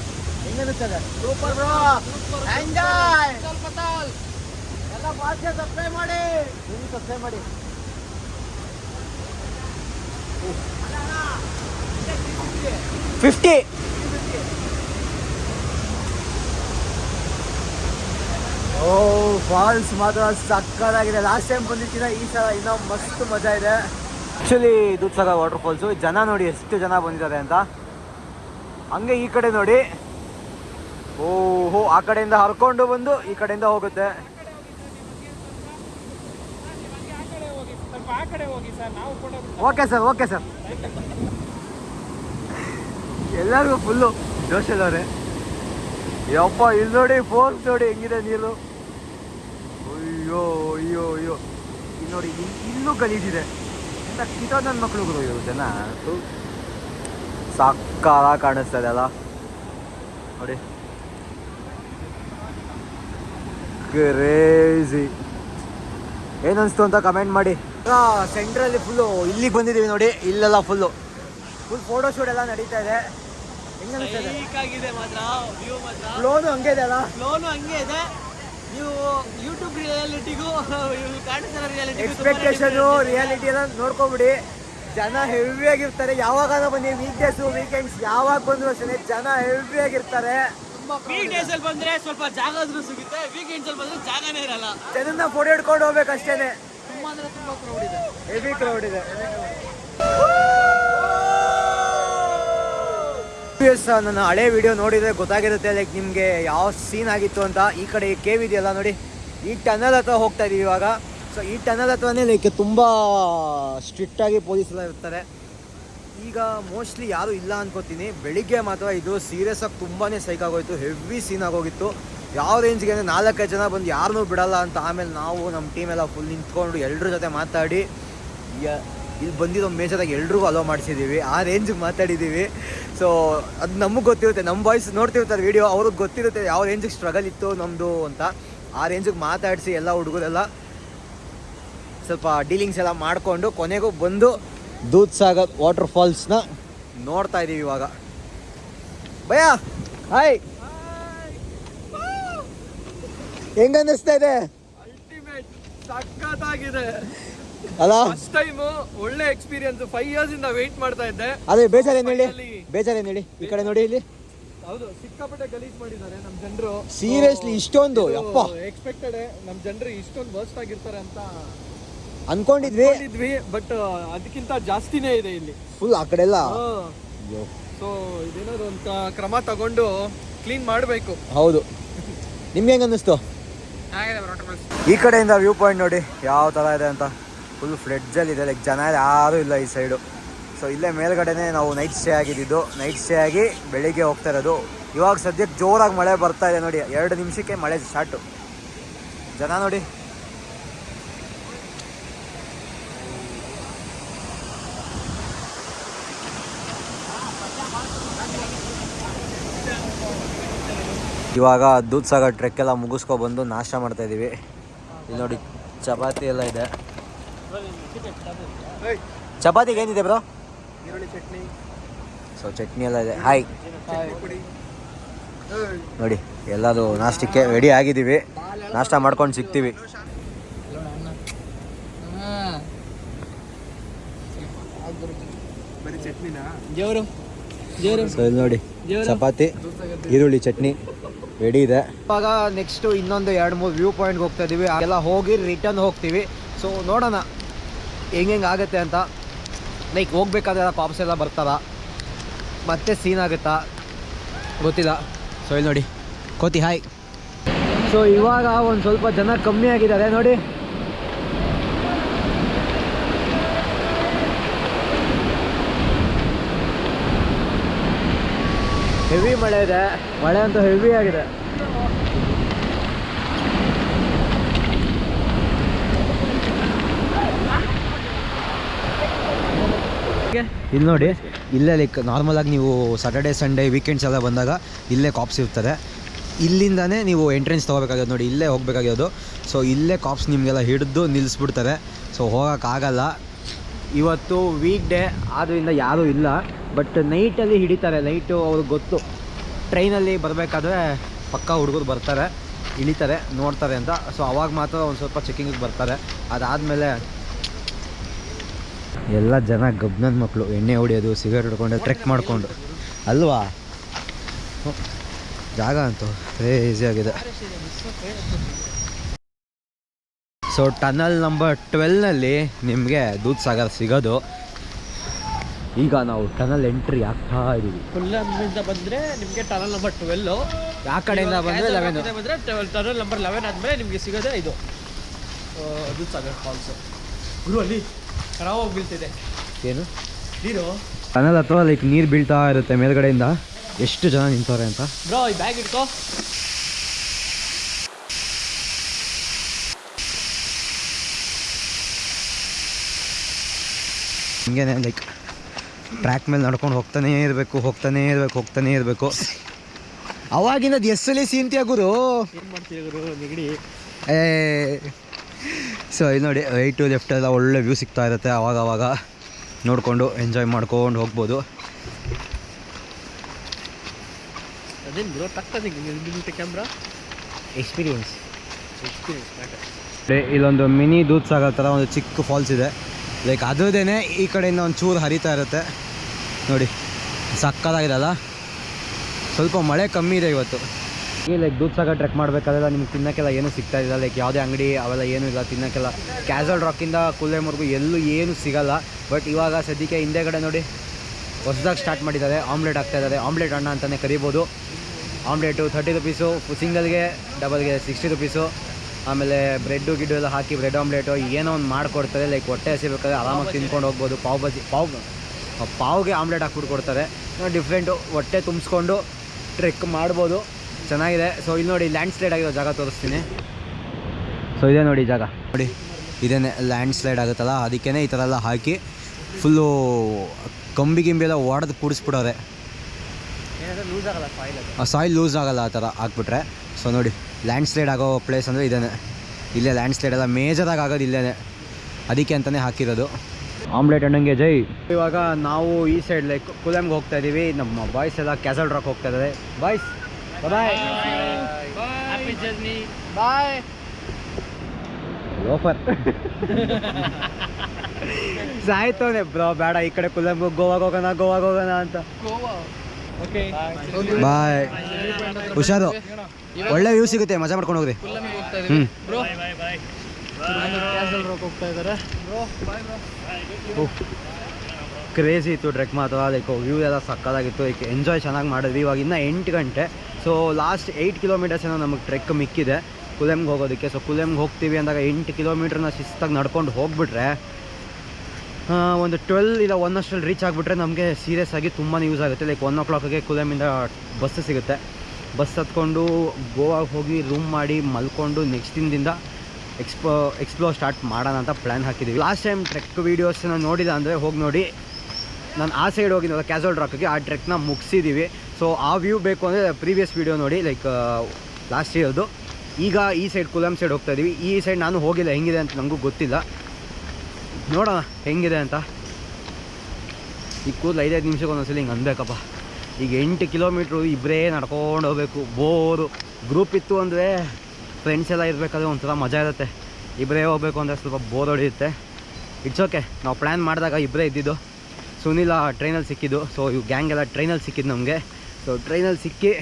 ಹೆಂಗನ್ನಿಸ್ತದೆ ಸೂಪರ್ ಬ್ರೋ ಎಂಜಾಯ್ ಎಲ್ಲ ಭಾಷೆ ಸಬ್ಸ್ಕ್ರೈಬ್ ಮಾಡಿ. ನೀವು ಸಬ್ಸ್ಕ್ರೈಬ್ ಮಾಡಿ. ಫಿಫ್ಟಿ ಓ ಫಾಲ್ಸ್ ಮಾತ್ರ ಸಕ್ಕದಾಗಿದೆ. ಲಾಸ್ಟ್ ಟೈಮ್ ಬಂದಿದ್ದಿನ ಈ ಸಲ ಇನ್ನೂ ಮಸ್ತ್ ಮಜಾ ಇದೆ. ಆ್ಯಕ್ಚುಲಿ ದೂದ್ಸಾಗ ವಾಟರ್ ಫಾಲ್ಸು ಜನ ನೋಡಿ ಎಷ್ಟು ಜನ ಬಂದಿದ್ದಾರೆ ಅಂತ. ಹಂಗೆ ಈ ಕಡೆ ನೋಡಿ. ಓಹೋ ಆ ಕಡೆಯಿಂದ ಹರ್ಕೊಂಡು ಬಂದು ಈ ಕಡೆಯಿಂದ ಹೋಗುತ್ತೆ. ಓಕೆ ಸರ್ ಓಕೆ ಸರ್ ಎಲ್ಲರಿಗೂ ಫುಲ್ಲು ಜೋಶದವ್ರೆ ಯಪ್ಪ ಇಲ್ಲಿ ನೋಡಿ ಫೋರ್ಸ್ ನೋಡಿ, ಹೆಂಗಿದೆ ನೀರು ಅಯ್ಯೋ ಅಯ್ಯೋ ಅಯ್ಯೋ. ಇಲ್ಲಿ ನೋಡಿ ಇಲ್ಲಿ ಗಲೀಜಿದೆ. ಎಂತ ಕಿತ ನನ್ನ ಮಕ್ಳುಗಳು ಇರೋ ಜನ? ಸಾಕಾರ ಕಾಣಿಸ್ತಾ ಇದೆ ಅಲ್ಲ. ನೋಡಿ. ಕ್ರೇಜಿ ಏನನ್ಸ್ತು ಅಂತ ಕಮೆಂಟ್ ಮಾಡಿ. ಸೆಂಟ್ರಲ್ಲಿ ಫುಲ್ಲು ಇಲ್ಲಿಗೆ ಬಂದಿದ್ದೀವಿ ನೋಡಿ, ಇಲ್ಲೆಲ್ಲ ಫುಲ್ಲು ಫುಲ್ ಫೋಟೋ ಶೂಟ್ ಎಲ್ಲ ನಡೀತಾ ಇದೆ. ಆಗಿದೆ ಮಾತ್ರ ವ್ಯೂ ಮಾತ್ರ. ಫ್ಲೋನು ಹಂಗೆ ಇದೆ ಅಲ್ಲ? ಫ್ಲೋನು ಹಂಗೆ ಇದೆ. ನೀವು ಯೂಟ್ಯೂಬ್ ರಿಯಾಲಿಟಿಗೂ ಕಾಣಿಸ್ತಾರ ರಿಯಾಲಿಟಿ ಎಕ್ಸ್ಪೆಕ್ಟೇಷನು ರಿಯಾಲಿಟಿ ಎಲ್ಲ ನೋಡ್ಕೊಬಿಡಿ. ಜನ ಹೆವಿ ಆಗಿರ್ತಾರೆ ಯಾವಾಗ ಬನ್ನಿ ವೀಕ್ ಡೇಸು ವೀಕೆಂಡ್ಸ್ ಯಾವಾಗ ಬಂದರೂ ಅಷ್ಟೇ ಜನ ಹೆವಿ ಆಗಿರ್ತಾರೆ ವೀಕ್ ಡೇಸ್ ಅಲ್ಲಿ ಬಂದ್ರೆ ಸ್ವಲ್ಪ ಜಾಗ ಆದ್ರೂ ಸಿಗುತ್ತೆ. ವೀಕೆಂಡ್ಸ್ ಅಲ್ಲಿ ಬಂದ್ರೆ ಜಾಗನೇ ಇರಲ್ಲ. ಜನನ್ನ ಫೋಟೋ ಹಿಡ್ಕೊಂಡು ಹೋಗ್ಬೇಕು ಅಷ್ಟೇನೆ. ತುಂಬಾ ಅಂದ್ರೆ ತುಂಬಾ ಕ್ರೌಡ್ ಇದೆ. ಹೆವಿ ಕ್ರೌಡ್ ಇದೆ. ಎಸ್ ನನ್ನ ಹಳೆ ವಿಡಿಯೋ ನೋಡಿದ್ರೆ ಗೊತ್ತಾಗಿರುತ್ತೆ ಲೈಕ್ ನಿಮಗೆ ಯಾವ ಸೀನ್ ಆಗಿತ್ತು ಅಂತ. ಈ ಕಡೆ ಕೇವ್ ಇದೆಯಲ್ಲ ನೋಡಿ, ಈ ಟನಲ್ ಹತ್ರ ಹೋಗ್ತಾ ಇದೀವಿ ಇವಾಗ. ಸೊ ಈ ಟನಲ್ ಹತ್ರನೇ ಲೈಕ್ ತುಂಬ ಸ್ಟ್ರಿಕ್ಟಾಗಿ ಪೊಲೀಸ್ ಎಲ್ಲ ಇರ್ತಾರೆ. ಈಗ ಮೋಸ್ಟ್ಲಿ ಯಾರೂ ಇಲ್ಲ ಅನ್ಕೋತೀನಿ. ಬೆಳಿಗ್ಗೆ ಮಾತ್ರ ಇದು ಸೀರಿಯಸ್ ಆಗಿ ತುಂಬಾ ಸೈಕ್ ಆಗೋಯ್ತು. ಹೆವಿ ಸೀನ್ ಆಗೋಗಿತ್ತು ಯಾವ ರೇಂಜ್ಗೆ ಅಂದರೆ ನಾಲ್ಕೈದು ಜನ ಬಂದು ಯಾರನ್ನೂ ಬಿಡಲ್ಲ ಅಂತ. ಆಮೇಲೆ ನಾವು ನಮ್ಮ ಟೀಮ್ ಎಲ್ಲ ಫುಲ್ ನಿಂತ್ಕೊಂಡು ಎಲ್ಲರ ಜೊತೆ ಮಾತಾಡಿ ಇಲ್ಲಿ ಬಂದಿರೋ ಮೇಜರಾಗಿ ಎಲ್ರಿಗೂ ಅಲೋ ಮಾಡಿಸಿದ್ದೀವಿ ಆ ರೇಂಜಿಗೆ ಮಾತಾಡಿದ್ದೀವಿ. ಸೊ ಅದು ನಮಗೆ ಗೊತ್ತಿರುತ್ತೆ ನಮ್ಮ ಬಾಯ್ಸ್ ನೋಡ್ತಿರ್ತಾರೆ ವೀಡಿಯೋ ಅವ್ರಿಗೆ ಗೊತ್ತಿರುತ್ತೆ ಯಾವ ರೇಂಜಿಗೆ ಸ್ಟ್ರಗಲ್ ಇತ್ತು ನಮ್ಮದು ಅಂತ. ಆ ರೇಂಜಿಗೆ ಮಾತಾಡಿಸಿ ಎಲ್ಲ ಹುಡುಗರೆಲ್ಲ ಸ್ವಲ್ಪ ಡೀಲಿಂಗ್ಸ್ ಎಲ್ಲ ಮಾಡಿಕೊಂಡು ಕೊನೆಗೂ ಬಂದು ದೂದ್ ಸಾಗರ್ ವಾಟರ್ ಫಾಲ್ಸ್ನ ನೋಡ್ತಾ ಇದ್ದೀವಿ ಇವಾಗ. ಭಯ ಹಾಯ್ ಹೆಂಗ ಅನ್ನಿಸ್ತಾ ಇದೆ? ಅಲ್ಲ ಫಸ್ಟ್ ಟೈಮ್ ಒಳ್ಳೆ ಎಕ್ಸ್ಪೀರಿಯನ್ಸ್ ಫೈವ್ ಇಯರ್ಸ್ ಇಂದ ವೇಟ್ ಮಾಡ್ತಾ ಇದ್ದೆ. ಅದೇ ಬೇಜಾರೇನು ಹೇಳಿ? ಬೇಜಾರೇನು ಹೇಳಿ? ಈ ಕಡೆ ನೋಡಿ ಇಲ್ಲಿ. ಹೌದು ಸಿಕ್ಕಾಪಟ್ಟೆ ಗಲೀಜ್ ಮಾಡಿದ್ದಾರೆ ನಮ್ಮ ಜನರು. ಸೀರಿಯಸ್ಲಿ ಇಷ್ಟೊಂದು? ಯಪ್ಪ. ಎಕ್ಸ್ಪೆಕ್ಟೆಡ್ ನಮ್ ಜನರು ಇಷ್ಟೊಂದು ವರ್ಸ್ಟ್ ಆಗಿರ್ತಾರೆ ಅಂತ ಅನ್ಕೊಂಡಿದ್ವಿ. ಇದ್ವಿ ಬಟ್ ಅದಕ್ಕಿಂತ ಜಾಸ್ತಿನೇ ಇದೆ ಇಲ್ಲಿ. ಫುಲ್ ಆ ಕಡೆ ಎಲ್ಲ ಸೊ ಇದೇನಾದ್ರು ಒಂದು ಕ್ರಮ ತಗೊಂಡು ಕ್ಲೀನ್ ಮಾಡಬೇಕು. ಹೌದು. ನಿಮ್ಗೆ ಹೆಂಗ ಅನ್ನಿಸ್ತು? ಈ ಕಡೆಯಿಂದ ವ್ಯೂ ಪಾಯಿಂಟ್ ನೋಡಿ ಯಾವ ಥರ ಇದೆ ಅಂತ. ಫುಲ್ ಫ್ಲೆಡ್ಜಲ್ಲಿ ಇದೆ ಲೈಕ್ ಜನ ಯಾರೂ ಇಲ್ಲ ಈ ಸೈಡು ಸೊ ಇಲ್ಲೇ ಮೇಲ್ಗಡೆನೇ ನಾವು ನೈಟ್ ಸ್ಟೇ ಆಗಿದ್ದು ನೈಟ್ ಸ್ಟೇ ಆಗಿ ಬೆಳಿಗ್ಗೆ ಹೋಗ್ತಾ ಇರೋದು. ಇವಾಗ ಸದ್ಯಕ್ಕೆ ಜೋರಾಗಿ ಮಳೆ ಬರ್ತಾ ಇದೆ ನೋಡಿ, ಎರಡು ನಿಮಿಷಕ್ಕೆ ಮಳೆ ಸ್ಟಾರ್ಟು ಜನ ನೋಡಿ. ಇವಾಗ ದೂದ್ ಸಾಗರ್ ಟ್ರೆಕ್ ಎಲ್ಲ ಮುಗಿಸ್ಕೊಬಂದು ನಾಶ ಮಾಡ್ತಾ ಇದೀವಿ. ಇಲ್ಲಿ ನೋಡಿ, ಚಪಾತಿ ಎಲ್ಲ ಇದೆ. ಚಪಾತಿಗೆ ಏನಿದೆ ಬ್ರೋ ಸೊ ಚಟ್ನಿ. ಎಲ್ಲ ಇದೆ. ಹಾಯ್ ನೋಡಿ ಎಲ್ಲದು ನಾಷ್ಟಕ್ಕೆ ರೆಡಿ ಆಗಿದ್ದೀವಿ. ನಾಷ್ಟ ಮಾಡ್ಕೊಂಡು ಸಿಗ್ತೀವಿ. ನೋಡಿ ಚಪಾತಿ ಈರುಳ್ಳಿ ಚಟ್ನಿ ರೆಡಿ ಇದೆ. ಇವಾಗ ನೆಕ್ಸ್ಟ್ ಇನ್ನೊಂದು ಎರಡು ಮೂರು ವ್ಯೂ ಪಾಯಿಂಟ್ಗೆ ಹೋಗ್ತಾ ಇದೀವಿ. ಎಲ್ಲ ಹೋಗಿ ರಿಟರ್ನ್ ಹೋಗ್ತೀವಿ. ಸೊ ನೋಡೋಣ. ಹೆಂಗೆ ಆಗುತ್ತೆ ಅಂತ ಲೈಕ್ ಹೋಗ್ಬೇಕಾದ್ರೆ ಪಾಪ್ಸ್ ಎಲ್ಲ ಬರ್ತಾರ ಮತ್ತೆ ಸೀನ್ ಆಗುತ್ತಾ? ಗೊತ್ತಿಲ್ಲ. ಸೊ ಇಲ್ಲಿ ನೋಡಿ. ಕೋತಿ ಹಾಯ್ ಸೊ ಇವಾಗ ಒಂದು ಸ್ವಲ್ಪ ಜನ ಕಮ್ಮಿ ಆಗಿದ್ದಾರೆ ನೋಡಿ. ಹೆವಿ ಮಳೆ ಇದೆ. ಮಳೆ ಅಂತೂ ಹೆವಿ ಆಗಿದೆ. ಇಲ್ಲಿ ನೋಡಿ, ಇಲ್ಲೇ ಲೈಕ್ ನಾರ್ಮಲ್ ಆಗಿ ನೀವು ಸಾಟರ್ಡೆ ಸಂಡೇ ವೀಕೆಂಡ್ಸ್ ಎಲ್ಲ ಬಂದಾಗ ಇಲ್ಲೇ ಕಾಪ್ಸ್ ಇರ್ತದೆ. ಇಲ್ಲಿಂದಲೇ ನೀವು ಎಂಟ್ರೆನ್ಸ್ ತೊಗೋಬೇಕಾಗಿರೋದು ನೋಡಿ, ಇಲ್ಲೇ ಹೋಗಬೇಕಾಗಿರೋದು. ಸೊ ಇಲ್ಲೇ ಕಾಪ್ಸ್ ನಿಮಗೆಲ್ಲ ಹಿಡಿದು ನಿಲ್ಲಿಸ್ಬಿಡ್ತಾರೆ. ಸೊ ಹೋಗೋಕ್ಕಾಗಲ್ಲ ಇವತ್ತು ವೀಕ್ ಡೇ ಆದ್ದರಿಂದ ಯಾರೂ ಇಲ್ಲ. ಬಟ್ ನೈಟಲ್ಲಿ ಹಿಡಿತಾರೆ. ನೈಟು ಅವ್ರಿಗೆ ಗೊತ್ತು. ಟ್ರೈನಲ್ಲಿ ಬರಬೇಕಾದ್ರೆ ಪಕ್ಕ ಹುಡುಗರು ಬರ್ತಾರೆ, ಇಳಿತಾರೆ, ನೋಡ್ತಾರೆ ಅಂತ. ಸೊ ಅವಾಗ ಮಾತ್ರ ಒಂದು ಸ್ವಲ್ಪ ಚೆಕ್ಕಿಂಗಿಗೆ ಬರ್ತಾರೆ. ಅದಾದಮೇಲೆ ಎಲ್ಲ ಜನ ಗಬ್ನದ ಮಕ್ಕಳು ಎಣ್ಣೆ ಹೊಡಿಯೋದು ಸಿಗರೇಟ್ ಹಿಡ್ಕೊಂಡು ಟ್ರೆಕ್ ಮಾಡಿಕೊಂಡು. ಅಲ್ವಾ. ಜಾಗ ಅಂತೂ ಈಸಿ ಆಗಿದೆ. ಸೊ ಟನಲ್ ನಂಬರ್ ಟ್ವೆಲ್ನಲ್ಲಿ ನಿಮಗೆ ದೂದ್ ಸಾಗರ್ ಸಿಗೋದು. ಈಗ ನಾವು ಟನಲ್ ಎಂಟ್ರಿ ಆಗ್ತಾ ಇದ್ದೀವಿ ಕುಲ್ಲಂನಿಂದ ಬಂದ್ರೆ ನಿಮಗೆ ಟನಲ್ ನಂಬರ್ ಟ್ವೆಲ್ ಯಾವ ಕಡೆಯಿಂದ ಬಂದರೆ ಲೆವೆನ್ ಬಂದ್ರೆ ಟನಲ್ ನಂಬರ್ ಲೆವೆನ್ ಆದ್ಮೇಲೆ ನಿಮಗೆ ಸಿಗೋದೇ ಇದು. ದೂದ್ಸಾಗರ್ ಫಾಲ್ಸ್ ಗುರು ಅಲ್ಲಿ ಹೋಗಿ ಬೀಳ್ತಿದೆ. ಏನು? ನೀರು? ಅಥವಾ ಲೈಕ್ ನೀರು ಬೀಳ್ತಾ ಇರುತ್ತೆ ಮೇಲ್ಗಡೆಯಿಂದ. ಎಷ್ಟು ಜನ ನಿಂತವ್ರೆ ಅಂತ? ಬ್ರೋ ಈ ಬ್ಯಾಗ್ ಇಟ್ಕೋ ಹಿಂಗೇನೆ ಲೈಕ್ ಟ್ರ್ಯಾಕ್ ಮೇಲೆ ನಡ್ಕೊಂಡು ಹೋಗ್ತಾನೇ ಇರಬೇಕು ಹೋಗ್ತಾನೇ ಇರಬೇಕು ಹೋಗ್ತಾನೇ ಇರಬೇಕು. ಅವಾಗಿನದು ಎಸ್ಸಲ್ಲಿ ಸೀಂತಿಯ ಗುರು? ಏನು ಮಾಡ್ತೀವಿ ಗುರು ನೆಗಡಿ? ಏ ಸೊ ಇದು ನೋಡಿ ರೈಟು ಟು ಲೆಫ್ಟ್ ಎಲ್ಲ ಒಳ್ಳೆ ವ್ಯೂ ಸಿಗ್ತಾ ಇರುತ್ತೆ. ಆವಾಗವಾಗ ನೋಡಿಕೊಂಡು ಎಂಜಾಯ್ ಮಾಡ್ಕೊಂಡು ಹೋಗ್ಬೋದು. ಎಕ್ಸ್ಪೀರಿಯನ್ಸ್ ಇಲ್ಲೊಂದು ಮಿನಿ ದೂದ್ ಸಾಗರ್ ಥರ ಒಂದು ಚಿಕ್ಕ ಫಾಲ್ಸ್ ಇದೆ. ಲೈಕ್ ಅದರದೇ ಈ ಕಡೆಯಿಂದ ಒಂದು ಚೂರು ಹರಿತಾ ಇರುತ್ತೆ. ನೋಡಿ ಸಕ್ಕದಾಗಿದೆಲ್ಲ ಸ್ವಲ್ಪ ಮಳೆ ಕಮ್ಮಿ ಇದೆ ಇವತ್ತು. ಈ ಲೈಕ್ ದೂದ್ ಸಾಗರ್ ಟ್ರೆಕ್ ಮಾಡಬೇಕಾದ್ರೆ ನಿಮ್ಗೆ ತಿನ್ನೋಕ್ಕೆಲ್ಲ ಏನೂ ಸಿಗ್ತಾ ಇಲ್ಲ. ಲೈಕ್ ಯಾವುದೇ ಅಂಗಡಿ ಅವೆಲ್ಲ ಏನೂ ಇಲ್ಲ ತಿನ್ನೋಕ್ಕೆಲ್ಲ. ಕ್ಯಾಸಲ್ ರಾಕಿಂದ ಕುಲ್ಲೆಮರ್ಗು ಎಲ್ಲೂ ಏನೂ ಸಿಗಲ್ಲ. ಬಟ್ ಇವಾಗ ಸದ್ಯಕ್ಕೆ ಹಿಂದೆಗಡೆ ನೋಡಿ ಹೊಸದಾಗಿ ಸ್ಟಾರ್ಟ್ ಮಾಡಿದ್ದಾರೆ. ಆಮ್ಲೆಟ್ ಆಗ್ತಾ ಇದ್ದಾರೆ. ಆಮ್ಲೆಟ್ ಅಣ್ಣ ಅಂತಲೇ ಕರಿಬೋದು. ಆಮ್ಲೆಟು ತರ್ಟಿ ರುಪೀಸು ಸಿಂಗಲ್ಗೆ ಡಬಲ್ಗೆ ಸಿಕ್ಸ್ಟಿ ರುಪೀಸು ಆಮೇಲೆ ಬ್ರೆಡ್ಡು ಗಿಡ್ಡು ಎಲ್ಲ ಹಾಕಿ ಬ್ರೆಡ್ ಆಮ್ಲೆಟು ಏನೋ ಒಂದು ಮಾಡಿಕೊಡ್ತಾರೆ. ಲೈಕ್ ಹೊಟ್ಟೆ ಹಸಿಬೇಕಾದ್ರೆ ಆರಾಮಾಗಿ ತಿನ್ಕೊಂಡು ಹೋಗ್ಬೋದು. ಪಾವ್ ಬಜಿ ಪಾವ್ ಪಾವ್ಗೆ ಆಮ್ಲೆಟ್ ಹಾಕ್ಬಿಟ್ಟು ಕೊಡ್ತಾರೆ. ಡಿಫ್ರೆಂಟು ಹೊಟ್ಟೆ ತುಂಬಿಸ್ಕೊಂಡು ಟ್ರೆಕ್ ಮಾಡ್ಬೋದು. ಚೆನ್ನಾಗಿದೆ. ಸೊ ಇಲ್ಲಿ ನೋಡಿ ಲ್ಯಾಂಡ್ ಸ್ಲೈಡ್ ಆಗಿರೋ ಜಾಗ ತೋರಿಸ್ತೀನಿ. ಸೊ ಇದೆ ನೋಡಿ ಜಾಗ. ನೋಡಿ ಇದೇ ಲ್ಯಾಂಡ್ ಸ್ಲೈಡ್ ಆಗುತ್ತಲ್ಲ? ಅದಕ್ಕೇ ಈ ಥರ ಎಲ್ಲ ಹಾಕಿ ಫುಲ್ಲು ಕಂಬಿ ಗಿಂಬಿ ಎಲ್ಲ ಓಡೋದು ಕೂಡಿಸ್ಬಿಡೋರೆ. ಏನಾದ್ರೆ ಲೂಸ್ ಆಗಲ್ಲ ಫೈಲ್ ಆ ಸಾಯಿಲ್ ಲೂಸ್ ಆಗಲ್ಲ ಆ ಥರ ಹಾಕ್ಬಿಟ್ರೆ. ಸೊ ನೋಡಿ ಲ್ಯಾಂಡ್ ಸ್ಲೈಡ್ ಆಗೋ ಪ್ಲೇಸ್ ಅಂದರೆ ಇದೇನೆ. ಇಲ್ಲೇ ಲ್ಯಾಂಡ್ ಸ್ಲೈಡ್ ಎಲ್ಲ ಮೇಜರಾಗಿ ಆಗೋದು ಇಲ್ಲೇ ಅದಕ್ಕೆ ಅಂತಲೇ ಹಾಕಿರೋದು. ಆಮ್ಲೆಟ್ ಅಣ್ಣಂಗೆ ಜೈ. ಇವಾಗ ನಾವು ಈ ಸೈಡ್ ಲೈಕ್ ಕುಲಂಗೆ ಹೋಗ್ತಾ ಇದ್ದೀವಿ ನಮ್ಮ ಬಾಯ್ಸ್ ಎಲ್ಲ ಕ್ಯಾಸಲ್ ರಾಕ್ ಹೋಗ್ತಾ ಇದ್ದಾರೆ boys bye happy journey bye loafer ಸಾಯ್ತವನೆ bro ಬೇಡ ಈ ಕಡೆ ಕುಲಂಬು ಗೋವಾಗ ಹೋಗೋಣ ಗೋವಾಗ ಹೋಗೋಣ ಅಂತ. ಬಾಯ್ ಹುಷಾರು. ಒಳ್ಳೆ ವ್ಯೂ ಸಿಗುತ್ತೆ ಮಜಾ ಮಾಡ್ಕೊಂಡು ಹೋಗ್ರಿ. ಹ್ಞೂ ಕ್ರೇಜಿ ಇತ್ತು ಟ್ರೆಕ್ ಮಾತ್ರ ಲೈಕ್ ವ್ಯೂ ಎಲ್ಲ ಸಕ್ಕದಾಗಿತ್ತು ಲೈಕ್ ಎಂಜಾಯ್ ಚೆನ್ನಾಗಿ ಮಾಡಿದ್ವಿ. ಇವಾಗ ಇನ್ನೂ ಎಂಟು ಗಂಟೆ. ಸೊ ಲಾಸ್ಟ್ ಏಯ್ಟ್ ಕಿಲೋಮೀಟರ್ಸ್ ಏನೋ ನಮಗೆ ಟ್ರೆಕ್ ಮಿಕ್ಕಿದೆ. ಕುಲೆಮ್ಗೆ ಹೋಗೋದಕ್ಕೆ. ಸೊ ಕುಲೆಮ್ಗೆ ಹೋಗ್ತೀವಿ ಅಂದಾಗ ಎಂಟು ಕಿಲೋಮೀಟ್ರನ್ನ ಶಿಸ್ತಾಗಿ ನಡ್ಕೊಂಡು ಹೋಗ್ಬಿಟ್ರೆ ಒಂದು ಟ್ವೆಲ್ ಇಲ್ಲ ಒನ್ ಅಷ್ಟರಲ್ಲಿ ರೀಚ್ ಆಗಿಬಿಟ್ರೆ ನಮಗೆ ಸೀರಿಯಸ್ ಆಗಿ ತುಂಬಾ ಯೂಸ್ ಆಗುತ್ತೆ. ಲೈಕ್ ಒನ್ ಓ ಕ್ಲಾಕಿಗೆ ಕುಲೆಮಿಂದ ಬಸ್ ಸಿಗುತ್ತೆ. ಬಸ್ ಹತ್ಕೊಂಡು ಗೋವಾಗೆ ಹೋಗಿ ರೂಮ್ ಮಾಡಿ ಮಲ್ಕೊಂಡು ನೆಕ್ಸ್ಟ್ ದಿನದಿಂದ ಎಕ್ಸ್ಪೋ ಎಕ್ಸ್ಪ್ಲೋರ್ ಸ್ಟಾರ್ಟ್ ಮಾಡೋಣ ಅಂತ ಪ್ಲ್ಯಾನ್ ಹಾಕಿದ್ದೀವಿ ಲಾಸ್ಟ್ ಟೈಮ್ ಟ್ರೆಕ್ ವೀಡಿಯೋಸ್ನ ನೋಡಿಲ್ಲ ಅಂದರೆ ಹೋಗಿ ನೋಡಿ. ನಾನು ಆ ಸೈಡ್ ಹೋಗಿದ್ದಲ್ಲ ಕ್ಯಾಸೋಲ್ ರಾಕಿಗೆ ಆ ಟ್ರೆಕ್ನ ಮುಗಿಸಿದ್ದೀವಿ ಸೊ ಆ ವ್ಯೂ ಬೇಕು ಅಂದರೆ ಪ್ರೀವಿಯಸ್ ವೀಡಿಯೋ ನೋಡಿ ಲೈಕ್ ಲಾಸ್ಟ್ ಇಯರ್ದು ಈಗ ಈ ಸೈಡ್ ಕುಲಂ ಸೈಡ್ ಹೋಗ್ತಾ ಇದ್ದೀವಿ ಈ ಸೈಡ್ ನಾನು ಹೋಗಿಲ್ಲ. ಹೆಂಗಿದೆ ಅಂತ ನನಗೂ ಗೊತ್ತಿಲ್ಲ. ನೋಡೋಣ ಹೆಂಗಿದೆ ಅಂತ. ಈ ಕೂದಲು ಐದೈದು ನಿಮಿಷಕ್ಕೆ ಒಂದೊಂದ್ಸಲಿ ಹಿಂಗೆ ಅನ್ಬೇಕಪ್ಪ ಈಗ ಎಂಟು ಕಿಲೋಮೀಟ್ರು ಇಬ್ಬರೇ ನಡ್ಕೊಂಡು ಹೋಗ್ಬೇಕು. ಬೋರು ಗ್ರೂಪ್ ಇತ್ತು ಅಂದರೆ ಫ್ರೆಂಡ್ಸ್ ಎಲ್ಲ ಇರಬೇಕಾದ್ರೆ ಒಂಥರ ಮಜಾ ಇರುತ್ತೆ. ಇಬ್ಬರೇ ಹೋಗ್ಬೇಕು ಅಂದರೆ ಸ್ವಲ್ಪ ಬೋರ್ ಹೊಡೆಯುತ್ತೆ. ಇಟ್ಸ್ ಓಕೆ ನಾವು ಪ್ಲ್ಯಾನ್ ಮಾಡಿದಾಗ ಇಬ್ಬರೇ ಇದ್ದಿದ್ದು. ಸುನಿಲ ಟ್ರೈನಲ್ಲಿ ಸಿಕ್ಕಿದ್ದು. ಸೊ ಇವು ಗ್ಯಾಂಗ್ ಎಲ್ಲ ಟ್ರೈನಲ್ಲಿ ಸಿಕ್ಕಿದ್ದು ನಮಗೆ. ಸೊ ಟ್ರೈನಲ್ಲಿ ಸಿಕ್ಕಿ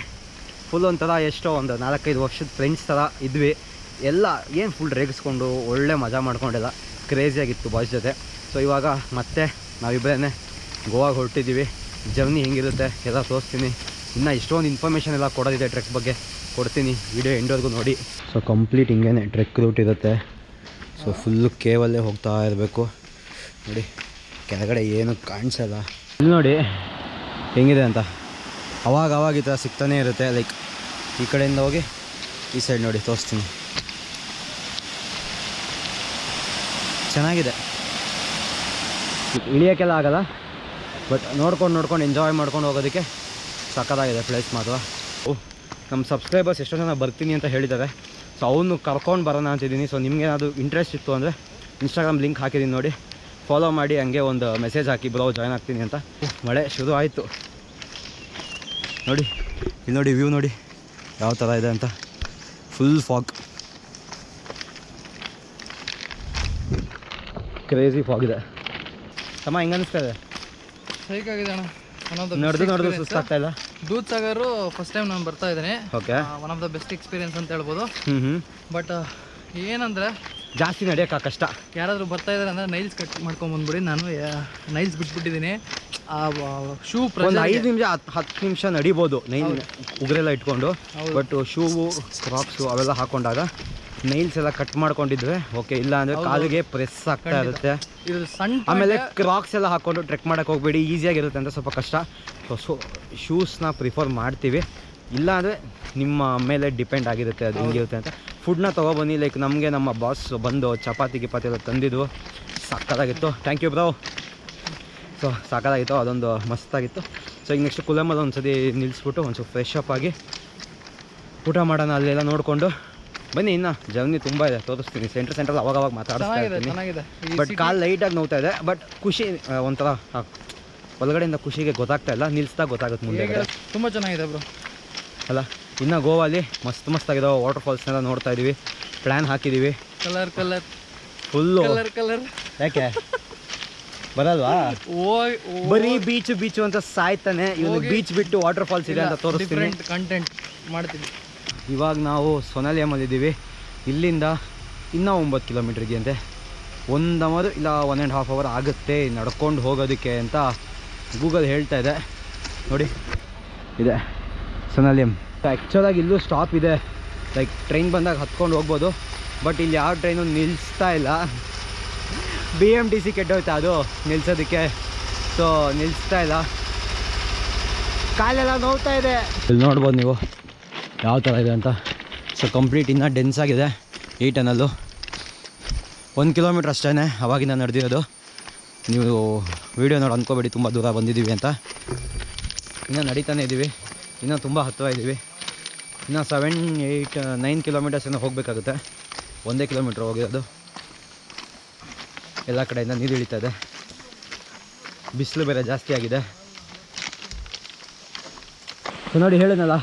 ಫುಲ್ ಒಂಥರ ಎಷ್ಟೋ ಒಂದು ನಾಲ್ಕೈದು ವರ್ಷದ ಫ್ರೆಂಡ್ಸ್ ಥರ ಇದ್ವಿ. ಎಲ್ಲ ಏನು ಫುಲ್ ರೇಗಿಸ್ಕೊಂಡು ಒಳ್ಳೆ ಮಜಾ ಮಾಡ್ಕೊಂಡೆಲ್ಲ. ಕ್ರೇಜಿಯಾಗಿತ್ತು ಬಾಯ್ಸ್ ಜೊತೆ. ಸೊ ಇವಾಗ ಮತ್ತೆ ನಾವಿಬ್ಬರೇ ಗೋವಾಗೆ ಹೊರಟಿದ್ದೀವಿ ಜರ್ನಿ ಹೆಂಗಿರುತ್ತೆ ಎಲ್ಲ ತೋರಿಸ್ತೀನಿ. ಇನ್ನೂ ಇಷ್ಟೊಂದು ಇನ್ಫಾರ್ಮೇಷನ್ ಎಲ್ಲ ಕೊಡೋದಿದೆ ಟ್ರೆಕ್ ಬಗ್ಗೆ. ಕೊಡ್ತೀನಿ ವಿಡಿಯೋ ಎಂಡೋರ್ಗೂ ನೋಡಿ. ಸೊ ಕಂಪ್ಲೀಟ್ ಹಿಂಗೇನೆ ಟ್ರೆಕ್ ರೂಟ್ ಇರುತ್ತೆ. ಸೊ ಫುಲ್ಲು ಕೇವಲ್ಲೇ ಹೋಗ್ತಾ ಇರಬೇಕು. ನೋಡಿ, ಕೆಳಗಡೆ ಏನು ಕಾಣಿಸಲ್ಲ. ಇಲ್ಲಿ ನೋಡಿ, ಹೆಂಗಿದೆ ಅಂತ. ಅವಾಗ ಅವಾಗ ಈ ಥರ ಸಿಗ್ತಾನೆ ಇರುತ್ತೆ ಲೈಕ್ ಈ ಕಡೆಯಿಂದ ಹೋಗಿ ಈ ಸೈಡ್ ನೋಡಿ, ತೋರಿಸ್ತೀನಿ. ಚೆನ್ನಾಗಿದೆ. ಇಳಿಯೋಕ್ಕೆಲ್ಲ ಆಗಲ್ಲ ಬಟ್ ನೋಡ್ಕೊಂಡು ನೋಡ್ಕೊಂಡು ಎಂಜಾಯ್ ಮಾಡ್ಕೊಂಡು ಹೋಗೋದಕ್ಕೆ ಸಕ್ಕತ್ತಾಗಿದೆ ಪ್ಲೇಸ್ ಮಾತ್ರ. ಓಹ್ ನಮ್ಮ ಸಬ್ಸ್ಕ್ರೈಬರ್ಸ್ ಎಷ್ಟೋ ಜನ ಬರ್ತೀನಿ ಅಂತ ಹೇಳಿದ್ದಾರೆ. ಸೊ ಅವನು ಕರ್ಕೊಂಡು ಬರೋಣ ಅಂತಿದ್ದೀನಿ. ಸೊ ನಿಮ್ಗೆ ಏನಾದರೂ ಇಂಟ್ರೆಸ್ಟ್ ಇತ್ತು ಅಂದರೆ ಇನ್ಸ್ಟಾಗ್ರಾಮ್ ಲಿಂಕ್ ಹಾಕಿದ್ದೀನಿ ನೋಡಿ. ಫಾಲೋ ಮಾಡಿ, ಹಂಗೆ ಒಂದು ಮೆಸೇಜ್ ಹಾಕಿ ಬ್ರೋ ಜಾಯ್ನ್ ಆಗ್ತೀನಿ ಅಂತ. ಮಳೆ ಶುರು ಆಯಿತು ನೋಡಿ ಇಲ್ಲಿ ನೋಡಿ ವ್ಯೂ ನೋಡಿ ಯಾವ ಥರ ಇದೆ ಅಂತ. ಫುಲ್ ಫಾಗ್ ಕ್ರೇಜಿ ಫಾಗ್ ಇದೆ. ತಮ್ಮ ಹೆಂಗೆ ಅನಿಸ್ತಾ ಇದೆ? ಹೇಗಾಗಿದೆ ಅಣ್ಣ. ನಡೆದು ನಡೆದು ಸುಸ್ತಾಗ್ತಾ ಇಲ್ಲ? ದೂದ್ ಸಾಗರ್ ಫಸ್ಟ್ ಟೈಮ್ ನಾನು ಬರ್ತಾ ಇದ್ದೀನಿ. Okay one of the best experience ಅಂತ ಹೇಳ್ಬೋದು. ಬಟ್ ಏನಂದ್ರೆ ಜಾಸ್ತಿ ನಡೆಯೋಕೆ ಕಷ್ಟ. ಯಾರಾದರೂ ಬರ್ತಾ ಇದ್ದಾರೆ ಅಂದರೆ ನೈಲ್ಸ್ ಕಟ್ ಮಾಡ್ಕೊಂಬಂದ್ಬಿಡಿ ನಾನು ನೈಲ್ಸ್ ಬಿಟ್ಬಿಟ್ಟಿದ್ದೀನಿ ಆ ಶೂ ಒಂದು ಐದು ನಿಮಿಷ ಹತ್ತು ಹತ್ತು ನಿಮಿಷ ನಡಿಬೋದು ನೈಲ್ ಉಗುರೆಲ್ಲ ಇಟ್ಕೊಂಡು. ಬಟ್ ಶೂವು ಕ್ರಾಕ್ಸು ಅವೆಲ್ಲ ಹಾಕೊಂಡಾಗ ನೈಲ್ಸ್ ಎಲ್ಲ ಕಟ್ ಮಾಡ್ಕೊಂಡಿದ್ರೆ ಓಕೆ ಇಲ್ಲ ಅಂದರೆ ಕಾಲಿಗೆ ಪ್ರೆಸ್ ಆಗ್ತಾ ಇರುತ್ತೆ. ಆಮೇಲೆ ಕ್ರಾಕ್ಸ್ ಎಲ್ಲ ಹಾಕೊಂಡು ಟ್ರೆಕ್ ಮಾಡೋಕೆ ಹೋಗ್ಬೇಡಿ. ಈಸಿಯಾಗಿರುತ್ತೆ ಅಂತ ಸ್ವಲ್ಪ ಕಷ್ಟ. ಸೊ ಸೊ ಶೂಸ್ನ ಪ್ರಿಫರ್ ಮಾಡ್ತೀವಿ. ಇಲ್ಲ ಅಂದರೆ ನಿಮ್ಮ ಮೇಲೆ ಡಿಪೆಂಡ್ ಆಗಿರುತ್ತೆ ಅದು ಹೆಂಗಿರುತ್ತೆ ಅಂತ. ಫುಡ್ನ ತೊಗೊಬನ್ನಿ ಲೈಕ್ ನಮಗೆ ನಮ್ಮ ಬಾಸ್ ಬಂದು ಚಪಾತಿ ಗಿಪಾತಿ ಎಲ್ಲ ತಂದಿದ್ದು. ಸಕ್ಕತ್ತಾಗಿತ್ತು ಥ್ಯಾಂಕ್ ಯು ಬ್ರೋ ಸೊ ಸಾಕಾಗಿತ್ತು. ಅದೊಂದು ಮಸ್ತಾಗಿತ್ತು. ಸೊ ಈಗ ನೆಕ್ಸ್ಟ್ ಕುಲಮಲ್ಲಿ ಒಂದು ಸತಿ ನಿಲ್ಲಿಸ್ಬಿಟ್ಟು ಒಂದು ಸ್ವಲ್ಪ ಫ್ರೆಶ್ ಅಪ್ ಆಗಿ ಊಟ ಮಾಡೋಣ ಅಲ್ಲೆಲ್ಲ ನೋಡಿಕೊಂಡು. ಬನ್ನಿ ಇನ್ನು ಜರ್ನಿ ತುಂಬ ಇದೆ. ತೋರಿಸ್ತೀನಿ. ಸೆಂಟ್ರ್ ಸೆಂಟ್ರಲ್ ಅವಾಗ ಅವಾಗ ಮಾತಾಡ್ತಾ ಇರ್ತೀನಿ. ಬಟ್ ಕಾಲು ಲೈಟಾಗಿ ನೋವ್ತಾ ಇದೆ. ಬಟ್ ಖುಷಿ ಒಂಥರ ಒಳಗಡೆಯಿಂದ ಖುಷಿಗೆ ಗೊತ್ತಾಗ್ತಾ ಇಲ್ಲ. ನಿಲ್ಲಿಸ್ದಾಗ ಗೊತ್ತಾಗುತ್ತೆ ಮುಂದೆ ತುಂಬ ಚೆನ್ನಾಗಿದೆ ಬ್ರೋ ಅಲ್ಲ? ಇನ್ನು ಗೋವಾಲಿ ಮಸ್ತ್ ಮಸ್ತಾಗಿರೋ ವಾಟರ್ ಫಾಲ್ಸ್ನೆಲ್ಲ ನೋಡ್ತಾ ಇದ್ದೀವಿ ಪ್ಲ್ಯಾನ್ ಹಾಕಿದ್ದೀವಿ colour colour full colour colour ಯಾಕೆ? ಬರಲ್ವಾ? ಬರೀ ಬೀಚ್ ಬೀಚ್ ಅಂತ ಸಾಯ್ತಾನೆ. ಇವನು ಬೀಚ್ ಬಿಟ್ಟು ವಾಟರ್ ಫಾಲ್ಸ್ ಇದೆ ಅಂತ ತೋರಿಸ್ತೀನಿ. ಕಂಟೆಂಟ್ ಮಾಡ್ತೀನಿ. ಇವಾಗ ನಾವು ಸೊನಾಲಿಯಮ್ಮಲ್ಲಿದ್ದೀವಿ ಇಲ್ಲಿಂದ ಇನ್ನೂ ಒಂಬತ್ತು ಕಿಲೋಮೀಟ್ರ್ ಇದೆಯಂತೆ ಒಂದು ಅವರ್ ಇಲ್ಲ ಒನ್ ಆ್ಯಂಡ್ ಹಾಫ್ ಅವರ್ ಆಗುತ್ತೆ. ನಡ್ಕೊಂಡು ಹೋಗೋದಕ್ಕೆ ಅಂತ ಗೂಗಲ್ ಹೇಳ್ತಾ ಇದೆ. ನೋಡಿ. ಇದೆ. ಸೊನಾಲಿಯಂ ಆ್ಯಕ್ಚುಲಾಗಿ ಇಲ್ಲೂ ಸ್ಟಾಪ್ ಇದೆ. ಲೈಕ್ ಟ್ರೈನ್ ಬಂದಾಗ ಹತ್ಕೊಂಡು ಹೋಗ್ಬೋದು. ಬಟ್ ಇಲ್ಲಿ ಯಾವ ಟ್ರೈನು ನಿಲ್ಲಿಸ್ತಾ ಇಲ್ಲ. ಬಿ ಎಂ ಟಿ ಸಿ ಕೆಟ್ಟೋಯ್ತಾ ಅದು? ನಿಲ್ಸೋದಕ್ಕೆ. ಸೊ ನಿಲ್ಲಿಸ್ತಾ ಇಲ್ಲ. ಕಾಲೆಲ್ಲ ನೋಡ್ತಾ ಇದೆ. ಇಲ್ಲಿ ನೋಡ್ಬೋದು ನೀವು ಯಾವ ಥರ ಇದೆ ಅಂತ. ಸೊ ಕಂಪ್ಲೀಟ್ ಇನ್ನೂ ಡೆನ್ಸ್ ಆಗಿದೆ ಈ ಟನಲ್ಲು ಒಂದು ಕಿಲೋಮೀಟ್ರ್ ಅಷ್ಟೇ ಅವಾಗಿಂದ ನಡೆದಿರೋದು. ನೀವು ವೀಡಿಯೋ ನೋಡಿ ಅಂದ್ಕೋಬೇಡಿ ತುಂಬ ದೂರ ಬಂದಿದ್ದೀವಿ ಅಂತ. ಇನ್ನೂ ನಡೀತಾನೆ ಇದ್ದೀವಿ ಇನ್ನೂ ತುಂಬ ಹತ್ತಿರ ಇದ್ದೀವಿ ಇನ್ನು ಸೆವೆನ್ ಏಯ್ಟ್ ನೈನ್ ಕಿಲೋಮೀಟರ್ಸ್ ಏನೋ ಹೋಗಬೇಕಾಗುತ್ತೆ. ಒಂದೇ ಕಿಲೋಮೀಟ್ರ್ ಹೋಗಿರೋದು. ಎಲ್ಲ ಕಡೆಯಿಂದ ನೀರು ಇಳಿತಾ ಇದೆ ಬಿಸಿಲು ಬೇರೆ ಜಾಸ್ತಿ ಆಗಿದೆ. ಸೊ ನೋಡಿ ಹೇಳಿದ್ನಲ್ಲ